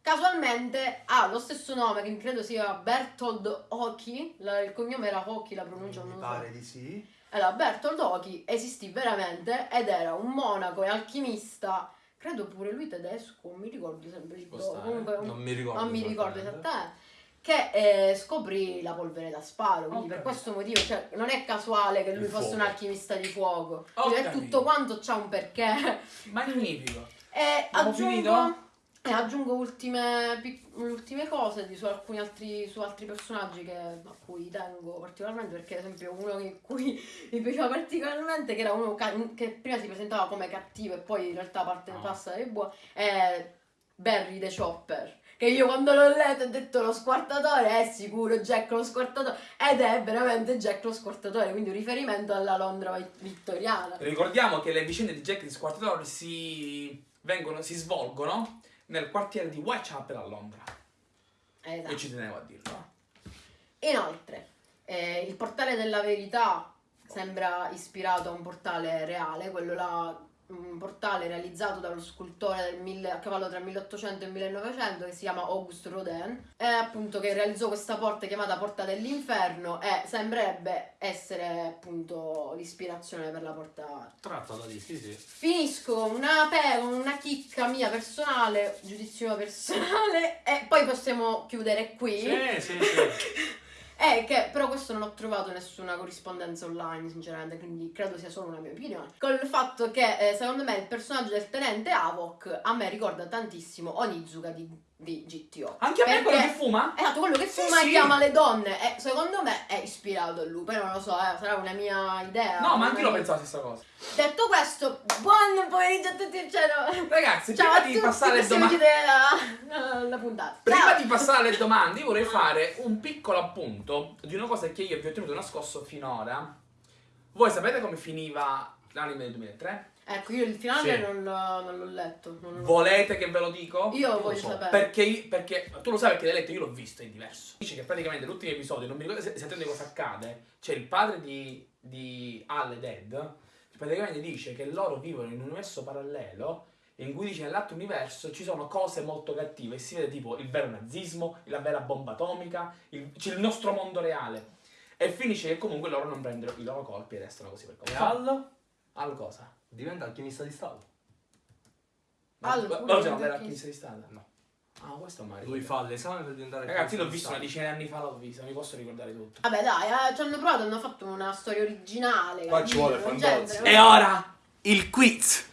casualmente ha lo stesso nome, che credo sia Bertold Hockey, la- il cognome era Hockey, la pronuncia non Mi lo so. pare di sì. Allora, Bertold Hockey esistì veramente ed era un monaco e alchimista, credo pure lui tedesco, non mi ricordo sempre stare. comunque un- Non mi ricordo. non mi ricordo esattamente. che eh, scoprì la polvere da sparo, quindi Ho per questo motivo, cioè, non è casuale che lui Il fosse un fuoco. alchimista di fuoco, Ho Quindi è capito. tutto quanto c'ha un perché. Magnifico. E Abbiamo aggiungo, finito? E aggiungo ultime, ultime cose di- su alcuni altri, su altri personaggi che- a cui tengo particolarmente, perché ad esempio uno che cui mi piaceva particolarmente, che era uno che prima si presentava come cattivo e poi in realtà parte Ah. passa e buono, è Barry the Chopper. Che io quando l'ho letto ho detto lo squartatore è sicuro Jack lo squartatore ed è veramente Jack lo squartatore, quindi un riferimento alla Londra vi- vittoriana. Ricordiamo che le vicende di Jack di Squartatore si, vengono, si svolgono nel quartiere di Whitechapel a Londra. Esatto. E ci tenevo a dirlo. Inoltre, eh, il portale della verità sembra ispirato a un portale reale, quello là, un portale realizzato dallo scultore del mille- a cavallo tra il 1800 e il 1900 che si chiama Auguste Rodin, e appunto che realizzò questa porta chiamata Porta dell'Inferno e sembrerebbe essere appunto l'ispirazione per la porta Tratta da lì, sì, sì. Finisco con una, con una chicca mia personale, giudizio personale, e poi possiamo chiudere qui. Sì, sì, sì. È che però questo non ho trovato nessuna corrispondenza online, sinceramente, quindi credo sia solo una mia opinione. Col fatto che eh, secondo me il personaggio del tenente Havok a me ricorda tantissimo Onizuka di di GTO. Anche a me quello che fuma? Esatto, quello che Sì, fuma sì. e chiama le donne. E secondo me è ispirato a lui. Poi non lo so, eh, sarà una mia idea. No, ma anche io pensavo la stessa cosa. Detto questo, buon pomeriggio a tutti. Cioè, no. Ragazzi, Ciao prima di passare alle domande. la, la, la puntata. Prima Ciao. di passare alle domande, io vorrei fare un piccolo appunto di una cosa che io vi ho tenuto nascosto finora. Voi sapete come finiva l'anime del 2003? Ecco, io il finale Sì. non, l'ho- non l'ho letto. non l'ho- Volete che ve lo dico? Io lo voglio so, sapere. Perché, perché tu lo sai perché l'hai letto, io l'ho visto, è diverso. Dice che praticamente l'ultimo episodio, non mi ricordo se- esattamente cosa accade, c'è il padre di, di Al e Dead, che praticamente dice che loro vivono in un universo parallelo in cui dice nell'altro universo ci sono cose molto cattive e si vede tipo il vero nazismo, la vera bomba atomica, il, c'è il nostro mondo reale. E finisce che comunque loro non prendono i loro colpi e restano così per E come Al Al cosa? Diventa alchimista di Stato. Ma Al, ma- perché- alchimista di Stato? No. Ah, questo è un Lui fa l'esame per diventare Ragazzi, l'ho visto una decina di anni fa, l'ho visto, non mi posso ricordare tutto. Vabbè, dai, eh, ci hanno provato, hanno fatto una storia originale. Qua ci vuole Fantozzi. c'entra, E ora il quiz.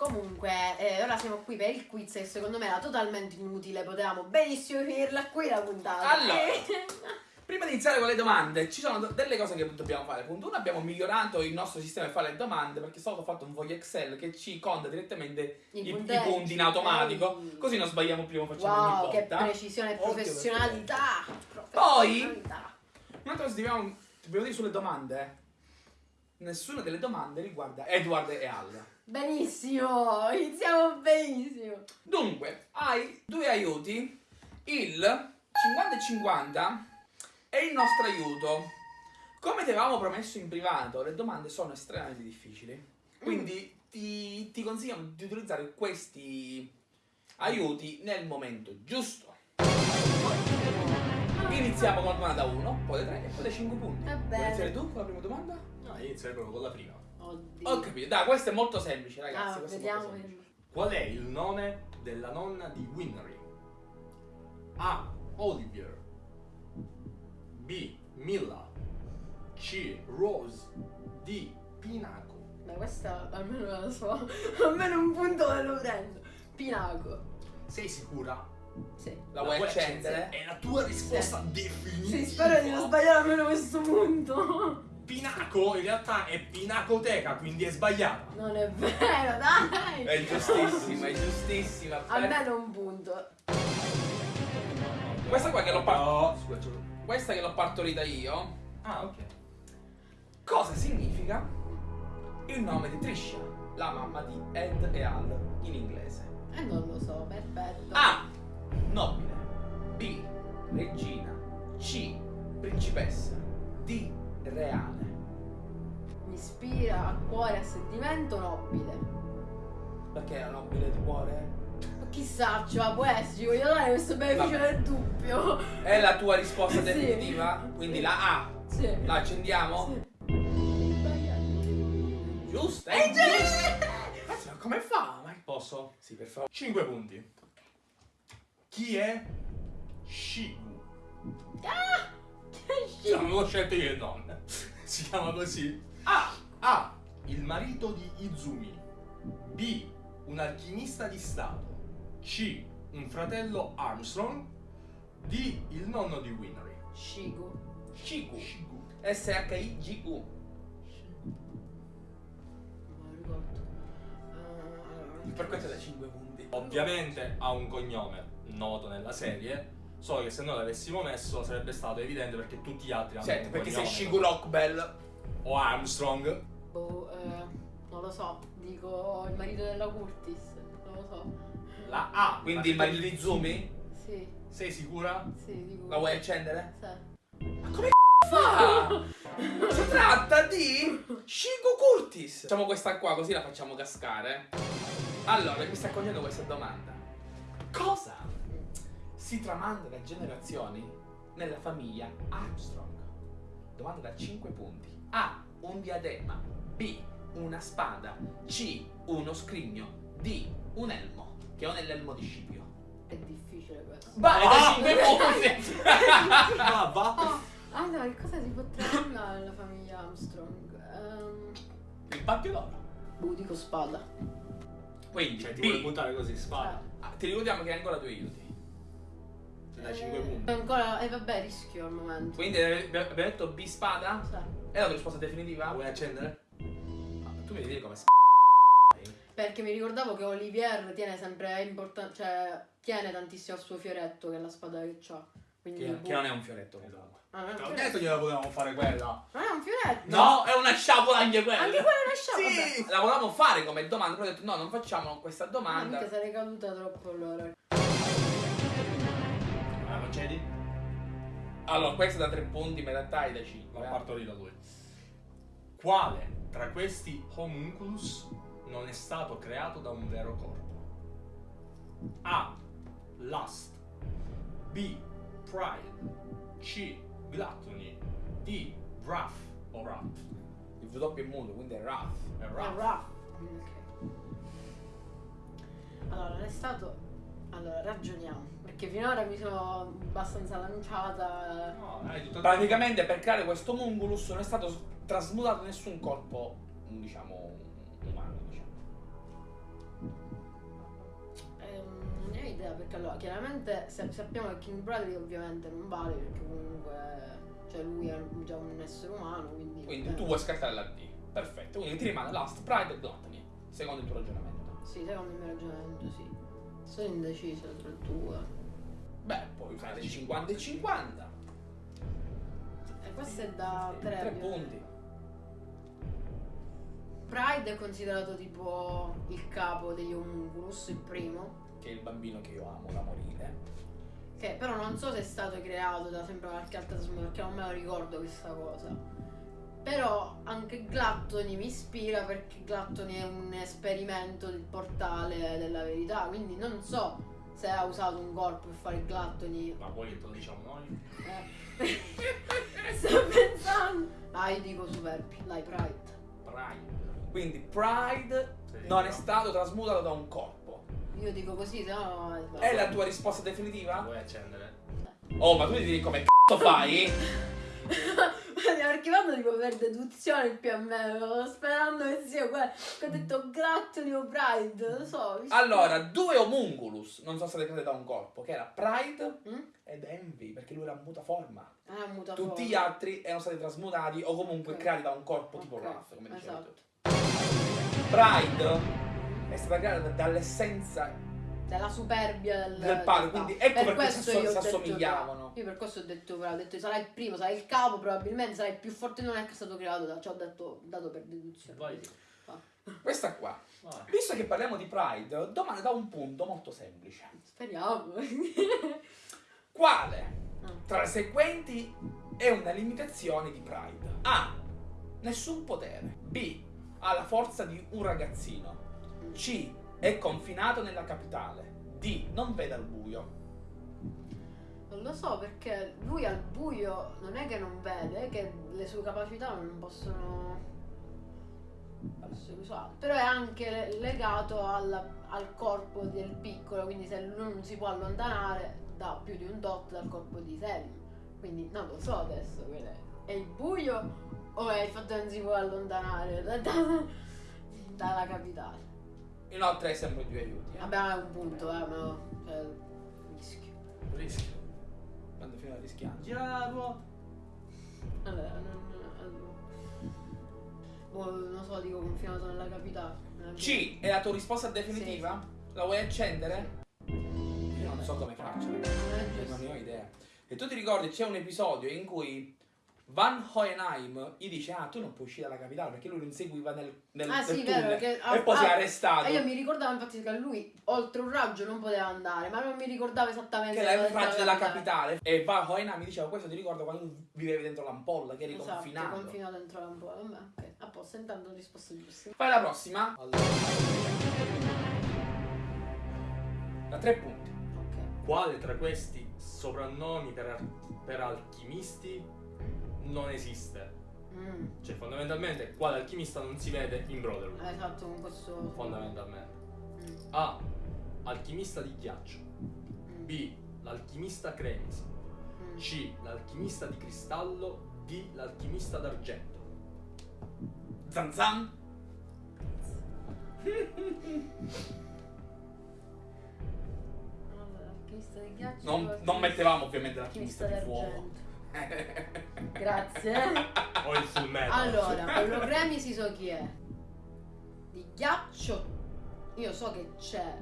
Comunque, eh, ora siamo qui per il quiz che secondo me era totalmente inutile, potevamo benissimo finirla qui la puntata. Allora. Eh, Prima di iniziare con le domande, ci sono delle cose che dobbiamo fare. Punto uno, abbiamo migliorato il nostro sistema per fare le domande perché è stato fatto un foglio Excel che ci conta direttamente I i, i punti in automatico. Ehi. Così non sbagliamo prima, facciamo Wow, ogni che volta. precisione e Occhio, professionalità. Poi- Professionalità. Un'altra cosa che dobbiamo, dobbiamo dire sulle domande. Nessuna delle domande riguarda Edward e Al. Benissimo, iniziamo benissimo. Dunque, hai due aiuti, il 50 e 50 e il nostro aiuto. Come ti avevamo promesso in privato, le domande sono estremamente difficili. Quindi ti, ti consigliamo di utilizzare questi aiuti nel momento giusto. Iniziamo con la domanda 1, poi le 3 e poi le 5 punti. Va Vuoi iniziare tu con la prima domanda? No, inizierei proprio con la prima. Oddio. Ho capito, dai, questo è molto semplice, ragazzi. Ah, è vediamo. semplice. Qual è il nome della nonna di Winry? A. Olivier B. Milla C. Rose D. Pinaco Ma questa almeno la so. almeno un punto me lo prendo. Pinaco. Sei sicura? Sì. La vuoi accendere? È la tua risposta definitiva Sì, spero di non sbagliare almeno questo punto. Pinaco in realtà è Pinacoteca, quindi è sbagliata. Non è vero, dai. È giustissima, è giustissima. Almeno un punto. Questa qua che l'ho par- No, scusa, questa che l'ho partorita io, Ah, ok. cosa significa il nome di Trisha, la mamma di Ed e Al in inglese? E non lo so, perfetto. A. Nobile. B. Regina. C. Principessa. D. Reale. Mi ispira a cuore a sentimento nobile. Perché la nobile di cuore? Chissà, cioè, può essere, ci voglio dare questo beneficio del dubbio. È la tua risposta Sì. definitiva? Quindi la A. Sì. La accendiamo? Sì. Giusto? È È giusto! Ma come fa? Ma- Posso? Sì, per favore. 5 punti. Chi è Shigu? Ah! Che Cioè, schifo. non l'ho scelto io il nome. Si chiama così. A. A. Il marito di Izumi. B. Un alchimista di Stato. C. Un fratello Armstrong. D. Il nonno di Winry. Shigu. Shigu. Shigu. S-H-I-G-U. Non me lo ricordo. Per questo da 5 punti. Ovviamente ha un cognome noto nella serie. Solo che se noi l'avessimo messo sarebbe stato evidente perché tutti gli altri hanno Certo, un perché sei cognome. Shigu Rockbell. O Armstrong. boh, eh, non lo so. Dico il marito della Curtis. Non lo so. La A. Quindi il marito di Zumi? Sì, Sei sicura? sì, dico. La vuoi accendere? Sì. Ma come fa? Si tratta di Shigu Curtis. Facciamo questa qua così la facciamo cascare. Allora, mi sta cogliendo questa domanda. Cosa si tramanda da generazioni nella famiglia Armstrong? Domanda da 5 punti. A. Un diadema. B. Una spada. C. Uno scrigno. D. Un elmo. Che non è l'elmo di Scipio. È difficile questo. Vai da Ah! 5 punti! Va, va. Oh, allora, che cosa si può tramandare alla famiglia Armstrong? Ehm, Il pappio d'oro. boh, dico spada. Quindi, Cioè, ti B. vuoi buttare così, spada. Ah, ti ricordiamo che hai ancora due aiuti. Ti dai 5 Eh, punti. Ancora, e vabbè, rischio al momento. Quindi eh, abbiamo detto B spada? Sì. È la tua risposta definitiva? Vuoi accendere? Ah, tu mi devi dire come s***. Perché mi ricordavo che Olivier tiene sempre importante, cioè tiene tantissimo al suo fioretto che è la spada che ha. Quindi Che, boh. che non è un fioretto comunque. Ah, non è un fioretto. detto che la potevamo fare quella. Non è un fioretto. No, è una sciabola anche quella. Anche quella è una sciabola. Sì, la volevamo fare come domanda, però ho detto no, non facciamo questa Ah, domanda. mica sarei caduta troppo allora. La concedi? Allora, questa da 3 punti, ma in realtà è da 5. Ma parto lì da lui. Quale tra questi homunculus non è stato creato da un vero corpo? A. Lust B. Pride C. Gluttony D. Wrath o Wrath Il V doppio è muto, quindi è Wrath. È È Wrath. Allora, non è stato. Allora, ragioniamo. Perché finora mi sono abbastanza lanciata. No, hai tutto Praticamente per creare questo Mungulus non è stato trasmutato nessun corpo, diciamo, ne ho idea perché allora chiaramente se sappiamo che King Bradley ovviamente non vale perché comunque cioè lui è già un essere umano quindi Quindi tu vuoi scartare la D. Perfetto, quindi ti rimane Last, Pride e Gluttony, secondo il tuo ragionamento. sì secondo il mio ragionamento sì sono indecisa tra il due Beh, puoi usare 50 e 50. e questo è da 3 3 punti. Pride è considerato tipo il capo degli homunculus il primo Che è il bambino che io amo da morire. che però non so se è stato creato da sempre qualche altra trasmutazione perché non me lo ricordo questa cosa però anche Glattoni mi ispira perché Glattoni è un esperimento del portale della verità quindi non so se ha usato un corpo per fare Glattoni Ma poi te lo diciamo noi? eh. sto pensando ah io dico superbi dai Pride Pride. Quindi Pride Sì, non no. è stato trasmutato da un corpo. Io dico così se no è la tua risposta definitiva? Vuoi accendere? Oh, ma tu ti devi come c***o fai? Stiamo archivando tipo per deduzione il PML, stavo sperando che sia quello che ho detto Grattoli o Pride, non lo so. Allora, due homunculus non sono stati creati da un corpo, che era Pride Mm? ed Envy, perché lui era muta forma. Ah, muta Tutti forma. gli altri erano stati trasmutati o comunque Ok. creati da un corpo tipo Ok, Wrath, come dicevi esatto. tu. Pride è stata creata da- dall'essenza Della superbia del, Del padre, quindi ecco per perché si assomigliavano. Io per questo ho detto, ho detto sarai il primo, sarai il capo probabilmente, sarai il più forte, non è che è stato creato da, ci ho detto, dato per deduzione. Vai. questa qua. Vai. Visto che parliamo di Pride, domanda da un punto molto semplice. Speriamo. Quale Ah. tra le seguenti è una limitazione di Pride? A. Nessun potere. B. Ha la forza di un ragazzino. C. È confinato nella capitale. D. Non vede al buio. Non lo so perché lui al buio non è che non vede, che le sue capacità non possono essere usate. Però è anche le- legato alla- al corpo del piccolo, quindi se lui non si può allontanare da più di un dot dal corpo di Selim. Quindi non lo so adesso, è- è il buio o è il fatto che non si può allontanare da- da- dalla capitale? Inoltre hai sempre due aiuti. Eh? Vabbè, è un punto, eh, ma cioè, rischio. Rischio. Quando fino a rischiare. Gira la ruota. Allora, non, allora. Boh, non so, dico confinato nella capitale. C. È la tua risposta definitiva? La vuoi accendere? Io non so come faccio, ragazzi. Non. Non ne ho idea. E tu ti ricordi c'è un episodio in cui Van Hohenheim gli dice ah tu non puoi uscire dalla capitale perché lui lo inseguiva nel, nel, Ah nel sì, tunnel vero, che e poi si è arrestato. E io mi ricordavo infatti che lui oltre un raggio non poteva andare, ma non mi ricordavo esattamente che era il dove raggio della capitale. capitale e Van Hohenheim mi diceva questo ti ricordo quando vivevi dentro l'ampolla che eri Esatto, confinato confinato dentro l'ampolla. Vabbè, ok. A posto, intanto ho risposto giusto. fai la prossima da tre punti Ok. Quale tra questi soprannomi per, per alchimisti non esiste. Mm. Cioè, fondamentalmente, qua l'alchimista non si vede in Brotherhood. Ah, esatto, con questo. Fondamentalmente. Mm. A. Alchimista di ghiaccio. Mm. B. L'alchimista cremisi. Mm. C. L'alchimista di cristallo. D. L'alchimista d'argento. Zan zan! allora, l'alchimista di ghiaccio. Non, non mettevamo ovviamente l'alchimista di fuoco. Grazie. O il full metal. Allora, quello Grammy si so chi è. Di ghiaccio. Io so che c'è.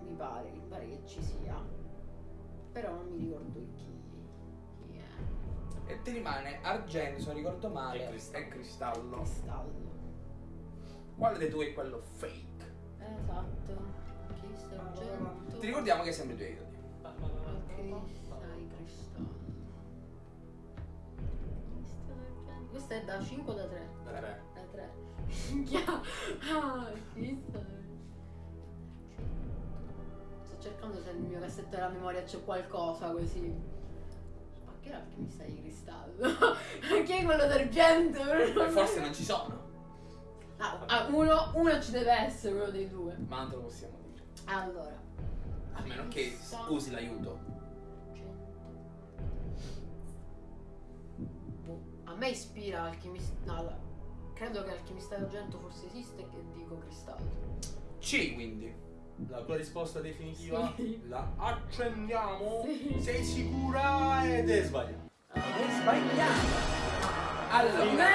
Mi pare, mi pare che ci sia. Però non mi ricordo chi. chi è. E ti rimane argento, se non ricordo male, E cristallo. e cristallo. Cristallo. Quale dei due è quello fake? Esatto. Alchimista d'argento. Ti ricordiamo che è sempre due idoli. Alchimista di cristallo. Questa è da 5 o da 3? Da tre. Da 3. Minchia. Ah, d'argento. Sto cercando se nel mio cassetto della memoria c'è qualcosa così. Ma che è l'alchimista di cristallo? Chi è quello d'argento? Forse non ci sono, Ah, ah, uno, uno ci deve essere, uno dei due. ma non te lo possiamo dire. Allora. A meno che usi l'aiuto. A me ispira alchimista. No, allora, credo che alchimista d'argento forse esiste e che dico cristallo. C quindi. La tua risposta definitiva Sì. la accendiamo. Sì. Sei sicura ed è sbagliata. È sbagliato. Allora,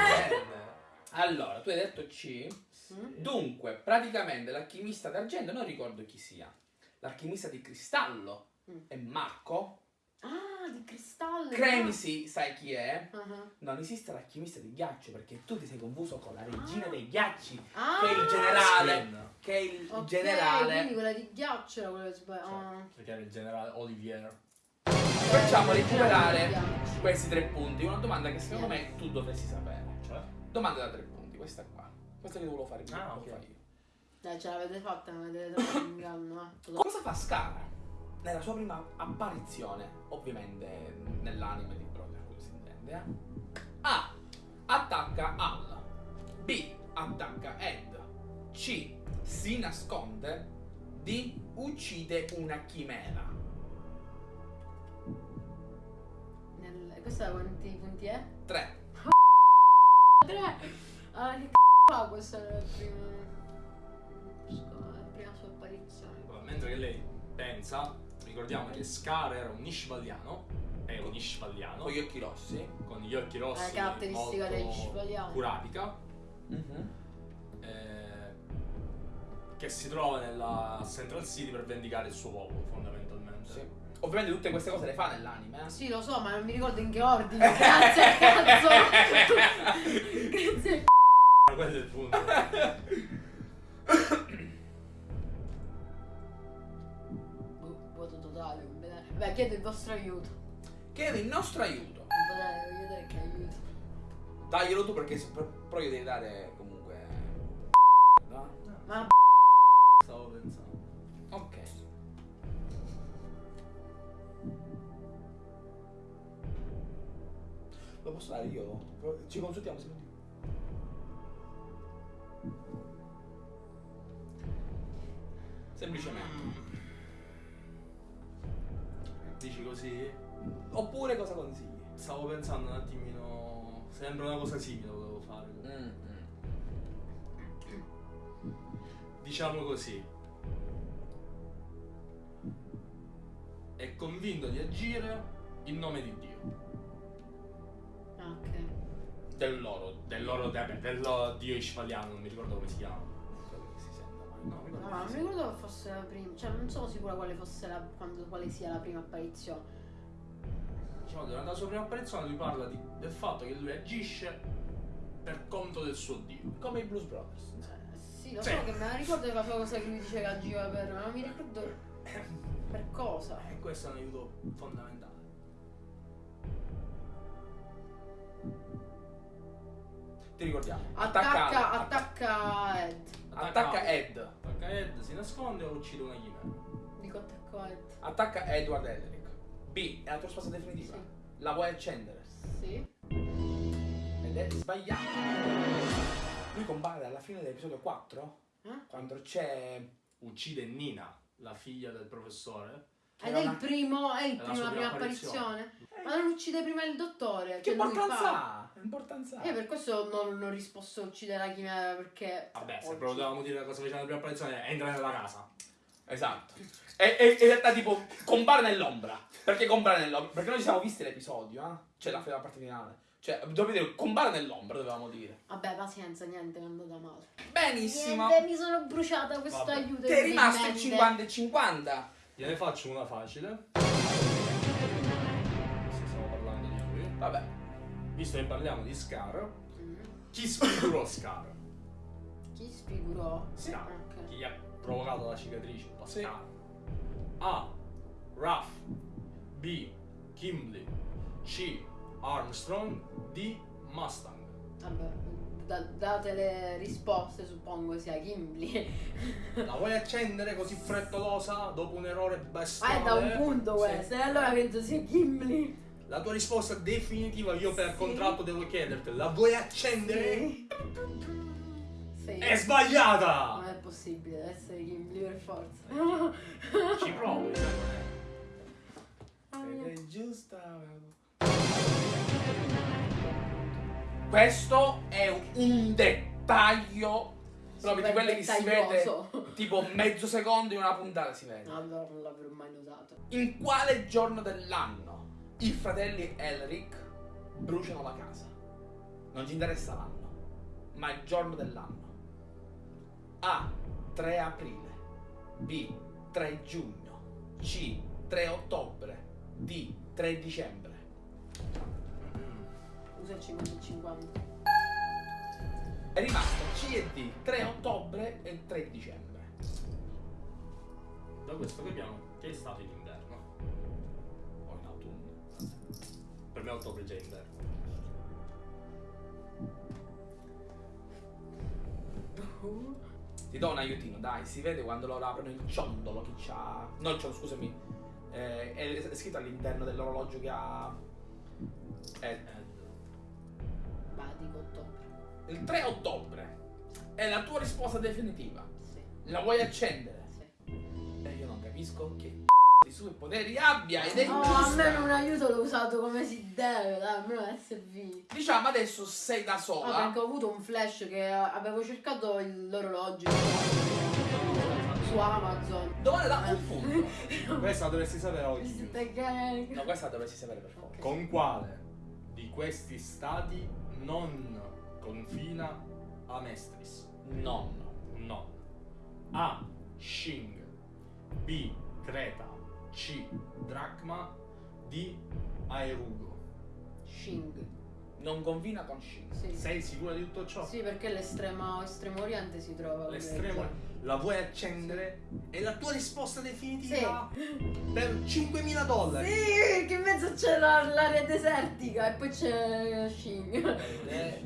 allora, tu hai detto C. Mm? Dunque, praticamente l'alchimista d'argento non ricordo chi sia. L'alchimista di cristallo Mm. è Marco. Ah, di cristallo. Cremisi, sai chi è? Ah, Non esiste l'alchimista di ghiaccio perché tu ti sei confuso con la regina Ah. dei ghiacci, Ah. che è il generale. Spin. Che è il Ok, generale. Quindi quella di ghiaccio era quella che sbaglia. Ah. Perché era il generale Olivier. Facciamo recuperare questi tre punti. Una domanda che secondo me tu dovresti sapere. Cioè? Domanda da tre punti, questa qua. Questa che volevo fare io. Ah, lo ok. Dai, ce l'avete fatta, non avete dato un inganno, eh. Cosa fa Scara nella sua prima apparizione? Ovviamente nell'anime di Brother, quello si intende. eh? A. Attacca Al. B. Attacca Ed. C. Si nasconde. D. Uccide una chimera. Nel... Questa quanti punti è? 3. Tre! Ah, che c***o fa questa è la prima... la prima sua apparizione. Mentre che lei pensa, ricordiamo che Scar era un Ishvaliano. È un Ishvaliano. Con gli occhi rossi. con gli occhi rossi. La caratteristica degli Ishvaliani. Curatica. Mhm. eh, che si trova nella Central City per vendicare il suo popolo, fondamentalmente. Sì. Ovviamente tutte queste cose le fa nell'anime. eh. Sì, lo so, ma non mi ricordo in che ordine. Grazie al cazzo! Grazie. Ma quello è il punto. Vedere. Beh, chiedo il vostro aiuto. Chiedo il nostro aiuto. Voglio vedere che aiuto. Daglielo tu perché però io devi dare comunque. No? Ma Stavo pensando. Ok. Lo posso dare io? Ci consultiamo secondo Semplicemente. Dici così? Oppure cosa consigli? Stavo pensando un attimino. Sembra una cosa simile volevo fare. Mm, Diciamo così. È convinto di agire in nome di Dio. Ah, ok. Del loro. Del loro del loro Dio Ishvaliano, non mi ricordo come si chiama. Che. No, non mi ricordo che fosse la prima. Cioè, non sono sicura quale fosse la. quando- quale sia la prima apparizione. Diciamo, durante la sua prima apparizione lui parla di- del fatto che lui agisce per conto del suo Dio. Come i Blues Brothers. Eh, sì, lo Sì. so che me la ricordo che faceva cosa che lui diceva che agiva per. Ma non mi ricordo per cosa. E questo è un aiuto fondamentale. Ti ricordiamo. Attacca, Al. attacca Ed. Attacca Ed. Attacca Ed, si nasconde o uccide una chimera. Dico attacco Ed. Attacca Edward Elric. B. È la tua risposta definitiva. Sì. La vuoi accendere? Sì. Ed è sbagliato. Lui compare alla fine dell'episodio 4. Eh? Quando c'è. Uccide Nina, la figlia del professore. Ed è il primo. È il la primo, la prima apparizione. apparizione. Ma non uccide prima il dottore. Che cioè importanza fa- ha? Che importanza ha? Io per questo non, non ho risposto uccide la chimera perché. Vabbè, se proprio dovevamo dire cosa faceva la prima apparizione, entra nella casa. Esatto. E, e- in realtà tipo compare nell'ombra. Perché compare nell'ombra? Perché noi ci siamo visti l'episodio, eh? Cioè la, la parte finale. Cioè, dovete dire compare nell'ombra, dovevamo dire. Vabbè, pazienza, niente, è andata male. Benissimo. Niente, mi sono bruciata questo Vabbè. aiuto. Ti è rimasto il inclemente. 50 e 50. Gliene faccio una facile. Se stiamo parlando di lui. Vabbè. Visto che parliamo di Scar, Mm. chi sfigurò Scar? Chi sfigurò? Scar. Ok. Chi gli ha provocato la cicatrice? Po' Sì. Scar. A. Ruff. B. Kimberly. C. Armstrong. D. Mustang. Vabbè, da- date le risposte, suppongo sia Gimli. La vuoi accendere così frettolosa dopo un errore Ah, bestiale? è da un punto Sì. questo, e allora penso sia Gimli. La tua risposta definitiva io per Sì. contratto devo chiederti, la vuoi accendere? Sì. Sì. È sbagliata! Non è possibile, deve essere Gimli per forza. Ci provo, Ed è giusta. Questo è un dettaglio proprio di quelli che si vede tipo mezzo secondo in una puntata si vede. Allora non l'avrò mai notato. In quale giorno dell'anno i fratelli Elric bruciano la casa? Non ci interessa l'anno, ma il giorno dell'anno. A. 3 aprile. B. 3 giugno. C. 3 ottobre. D. 3 dicembre. Usa il 50 e 50. È rimasto C e D. 3 ottobre e 3 dicembre. Da questo capiamo che è stato in inverno. O in autunno. Per me ottobre è già inverno. Ti do un aiutino, dai, si vede quando loro aprono il ciondolo che c'ha. No, il ciondolo, scusami. Eh, è scritto all'interno dell'orologio che ha. Eh, Ma dico ottobre. il 3 ottobre. È la tua risposta definitiva. Sì. La vuoi accendere? sì. E io non capisco che di superpoteri abbia ed è Oh, giusta. almeno un aiuto l'ho usato come si deve, dai, almeno SV. Diciamo adesso sei da Ah, sola. perché ho avuto un flash che avevo cercato il- l'orologio su Amazon. Dove da un punto. Questa la dovresti sapere oggi. No, questa dovresti sapere per forza. Con quale di questi stati non confina Amestris? Nonno. No. A. Shing. B. Creta. C. Dracma. D. Aerugo. Shing. Non confina con Shin. Sì. Sei sicura di tutto ciò? Sì, perché l'estremo estremo oriente si trova. L'estremo. La vuoi accendere? È la tua risposta definitiva? Per 5.000 dollari. Sì, che in mezzo c'è la- l'area desertica e poi c'è Shing. Ed è.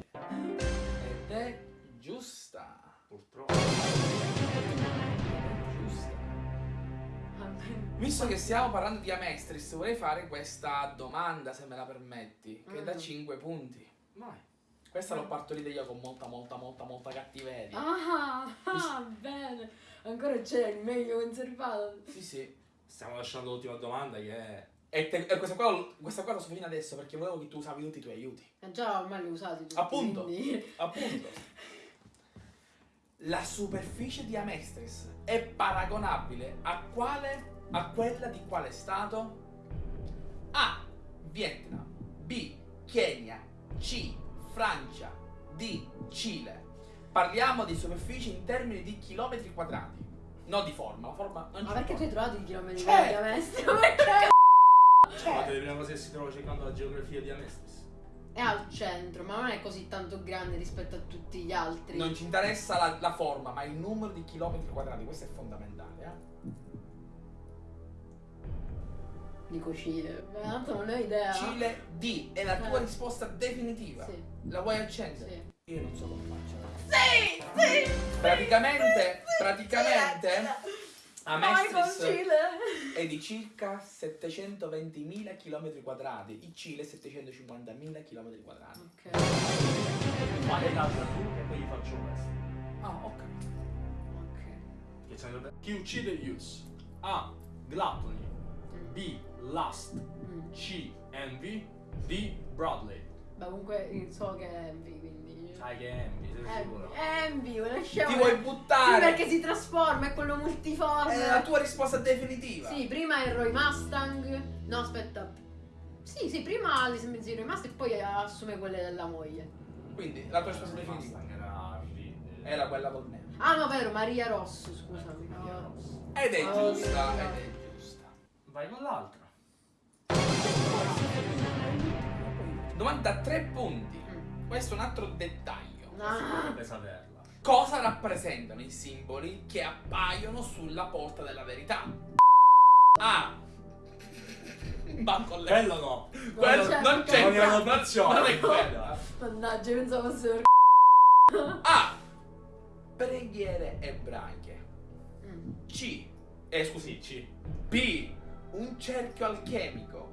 Ed è giusta. Purtroppo. Visto che stiamo parlando di Amestris, vorrei fare questa domanda, se me la permetti, che è da Mm. 5 punti. Vai. Questa l'ho partorita io con molta, molta, molta, molta cattiveria. Ah, ah, bene. Ancora c'è il meglio conservato. Sì, sì. Stiamo lasciando l'ultima domanda che è... E, te- e questa qua, questa qua la so fino adesso perché volevo che tu usavi tutti i tuoi aiuti. Eh, Già ormai li usati tutti. Appunto. Appunto. La superficie di Amestris è paragonabile a quale? A quella di quale stato? A. Vietnam. B. Kenya. C. Francia. D. Cile. Parliamo di superficie in termini di chilometri quadrati. Non di forma, la forma non Ma perché tu hai trovato i chilometri Certo. di maestro? Perché? Guardate le prime cose che si trova cercando la geografia di Amestris. È al centro, ma non è così tanto grande rispetto a tutti gli altri. Non ci interessa la, la forma, ma il numero di chilometri quadrati, questo è fondamentale. Eh? Dico Cile. Ma tanto non ho idea. Cile D è la tua Eh. risposta definitiva. Sì. La vuoi accendere? Sì. Io non so come faccio. Sì, sì. Praticamente, praticamente Vai con Amestris Cile. è di circa 720.000 km quadrati, il Cile 750.000 km quadrati. Ok. Fai l'altra tu e poi gli faccio questo. Ah. Ok. Dovrebbe- Chi uccide Use? A. Gluttony. B. Lust. Mm. C. Envy. D. Bradley. Beh, comunque so che è Envy, quindi. Sai che è Envy, sei sicuro? Envy, lasciamo. Ti vuoi Sì, buttare? perché si trasforma, è quello multiforme. È la tua risposta definitiva. Sì, prima è Roy Mustang. No, aspetta. Sì, sì, prima li sembra di Roy Mustang e poi assume quelle della moglie. Quindi la tua risposta definitiva era eh, era quella col nero. Ah, no, vero, Maria Rosso, scusami. Maria Rosso. Ed è Oh, giusta, ed è giusta. Vai con l'altra. 93 punti. Mm. Questo è un altro dettaglio. Ah, Dovrebbe saperla. Cosa rappresentano i simboli che appaiono sulla porta della verità? A. Un banco letto. Quello no. Quello c'è non il c'è Non non-. Non è quello. mannaggia, pensavo fosse A. Preghiere ebraiche. Mm. C. Eh scusi, C. B. Un cerchio alchemico.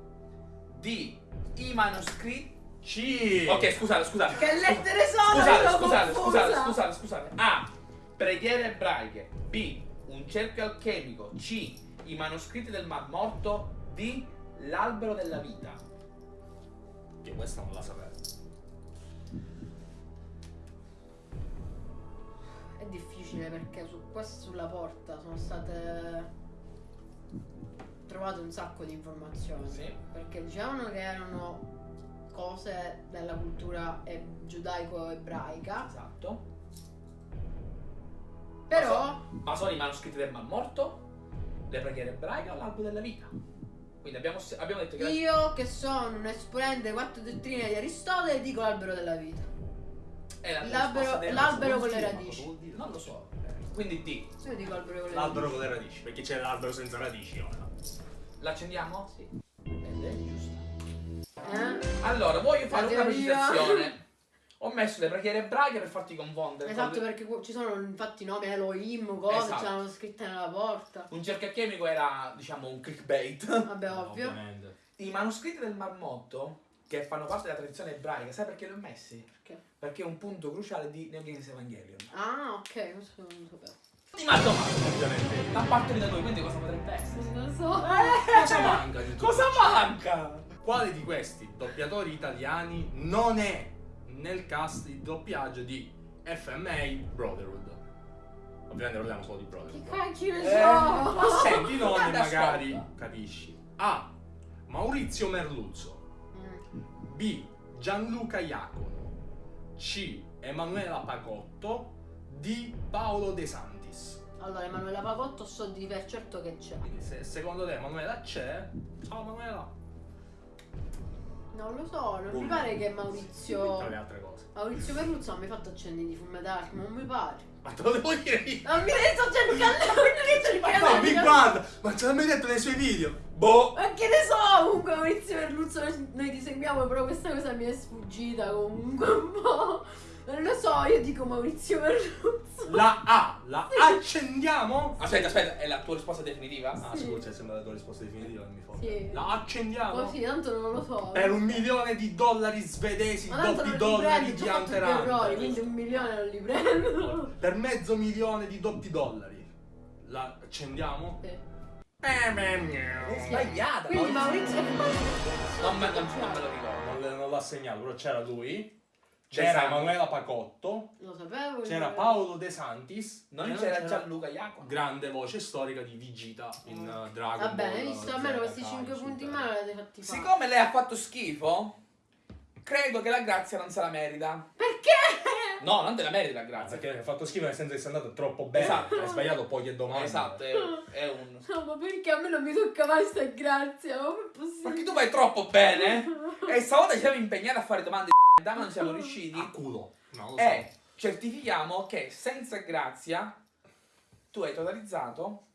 D. I manoscritti. C. Ok, scusate, scusate. Che lettere sono? Scusate, scusate, scusate, scusate, scusate. A. Preghiere ebraiche. B. Un cerchio alchemico. C. I manoscritti del Mar Morto. D. L'albero della vita. Che questa non la sapevo. È difficile perché su questo sulla porta sono state trovate un sacco di informazioni. Sì. Perché dicevano che erano cose della cultura e- giudaico-ebraica. Esatto. Però Ma sono i manoscritti del Mar Morto, le preghiere ebraiche o l'albero della vita? Quindi abbiamo, abbiamo detto che... la- io che sono un esponente delle quattro dottrine di Aristotele dico l'albero della vita. è la l'albero- risposta del- l'albero con le radici. Non lo so. Quindi D. Io dico l'albero con le L'albero radici. con le radici, perché c'è l'albero senza radici ora. L'accendiamo? Sì. Ed è giusta. Eh? Allora, voglio fare una precisazione. Ho messo le preghiere ebraiche per farti confondere. Esatto, perché ci sono infatti nomi Elohim, cose, Esatto. c'erano scritte nella porta. Un cerchio era, diciamo, un clickbait. Vabbè, ovvio. Ovviamente. I manoscritti del Marmotto, che fanno parte della tradizione ebraica, sai perché li ho messi? Perché? Perché è un punto cruciale di Games Evangelion. Ah, ok, questo non lo sapevo. Ultima domanda. Ovviamente. Da parte da noi, quindi cosa potrebbe essere? Non lo so. Cosa manca di tutto Cosa manca? Quale di questi doppiatori italiani non è nel cast di doppiaggio di FMA Brotherhood? Ovviamente parliamo solo di Che Brotherhood. cacchio ne Eh, so? ma Senti i nomi magari capisci. A. Maurizio Merluzzo. B. Gianluca Iacono. C. Emanuela Pagotto. D. Paolo De Santis. Allora, Emanuela Pagotto so di per certo che c'è. Quindi se secondo te Emanuela c'è, ciao Emanuela. Non lo so, non mi Boom. pare che Tra le Maurizio. altre cose. Maurizio Perruzzo non mi ha fatto accendere di fume d'arco, non mi pare. Ma te lo devo dire io. Non mi hai sto cercando, non mi sto Ma cercando. no, mi guarda! Ma ce l'ha mai detto nei suoi video? Boh! Ma che ne so, comunque Maurizio Perruzzo, noi ti seguiamo, però questa cosa mi è sfuggita comunque un po'. Non lo so, io dico Maurizio Perruzzo. La A, la accendiamo? Aspetta, aspetta, è la tua risposta definitiva? Ah, Sì. scusa, sembra la tua risposta definitiva, non mi fa. Sì. La accendiamo? Così, tanto non lo so. Per un milione di dollari svedesi, Ma doppi dollari di Hunter errori, Hunter. quindi un milione non li prendo. Per mezzo milione di doppi dollari. La accendiamo? Sì. Eh, È sbagliata. Quindi Maurizio Non me, lo ricordo. Non l'ha segnato, però c'era lui. De C'era. Emanuela Pacotto. Lo sapevo. C'era Paolo De Santis. Non e c'era Gianluca Iacono. grande voce storica di Vigita in uh, Dragon Va bene, visto? Z, Almeno questi Kai, 5 punti in mano li avete fatti fare. Siccome lei ha fatto schifo, credo che la grazia non se la merita. Perché? No, non te la merita la grazia. Perché hai fatto schifo nel senso che sei andato troppo bene. Esatto. Hai sbagliato poche domande. Esatto, è, è un... No, ma perché a me non mi tocca mai sta grazia? Ma come è possibile? Perché tu vai troppo bene e stavolta ci siamo impegnati a fare domande ma non siamo riusciti. A culo. No, lo so. E certifichiamo che senza grazia tu hai totalizzato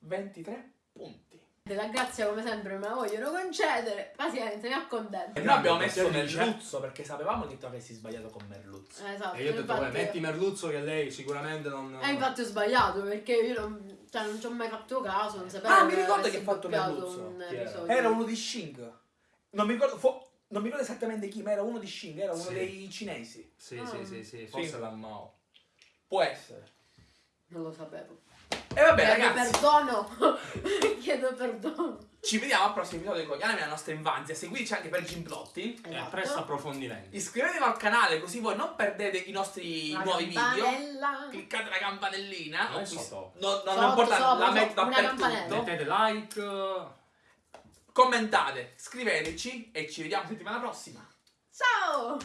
23 punti. La grazia come sempre me la vogliono concedere. Pazienza, mi accontento. E noi abbiamo messo Merluzzo perché sapevamo che tu avessi sbagliato con Merluzzo. Eh, Esatto. E io ho detto, infatti- vabbè, metti Merluzzo che lei sicuramente non... Eh, infatti ho sbagliato perché io non, cioè, non ci ho mai fatto caso, non sapevo Ah, mi ricordo che ha fatto Merluzzo. un era? uno di Shing. Non mi ricordo, non mi ricordo esattamente chi, ma era uno di Shing, era uno Sì. dei cinesi. Sì, Ah. sì, sì, sì, forse Sì. la Mao. Può essere. Non lo sapevo. E vabbè, Chiedo ragazzi. perdono. Chiedo perdono. Ci vediamo al prossimo episodio con gli anime della nostra infanzia. Seguiteci anche per Gimplotti. E Esatto. presto approfondimenti. Iscrivetevi al canale così voi non perdete i nostri La nuovi video. Cliccate la campanellina. Non sotto. No, no, Sotto, non importa, sopra, la metto dappertutto. Mettete like. Commentate, scriveteci e ci vediamo settimana prossima. Ciao!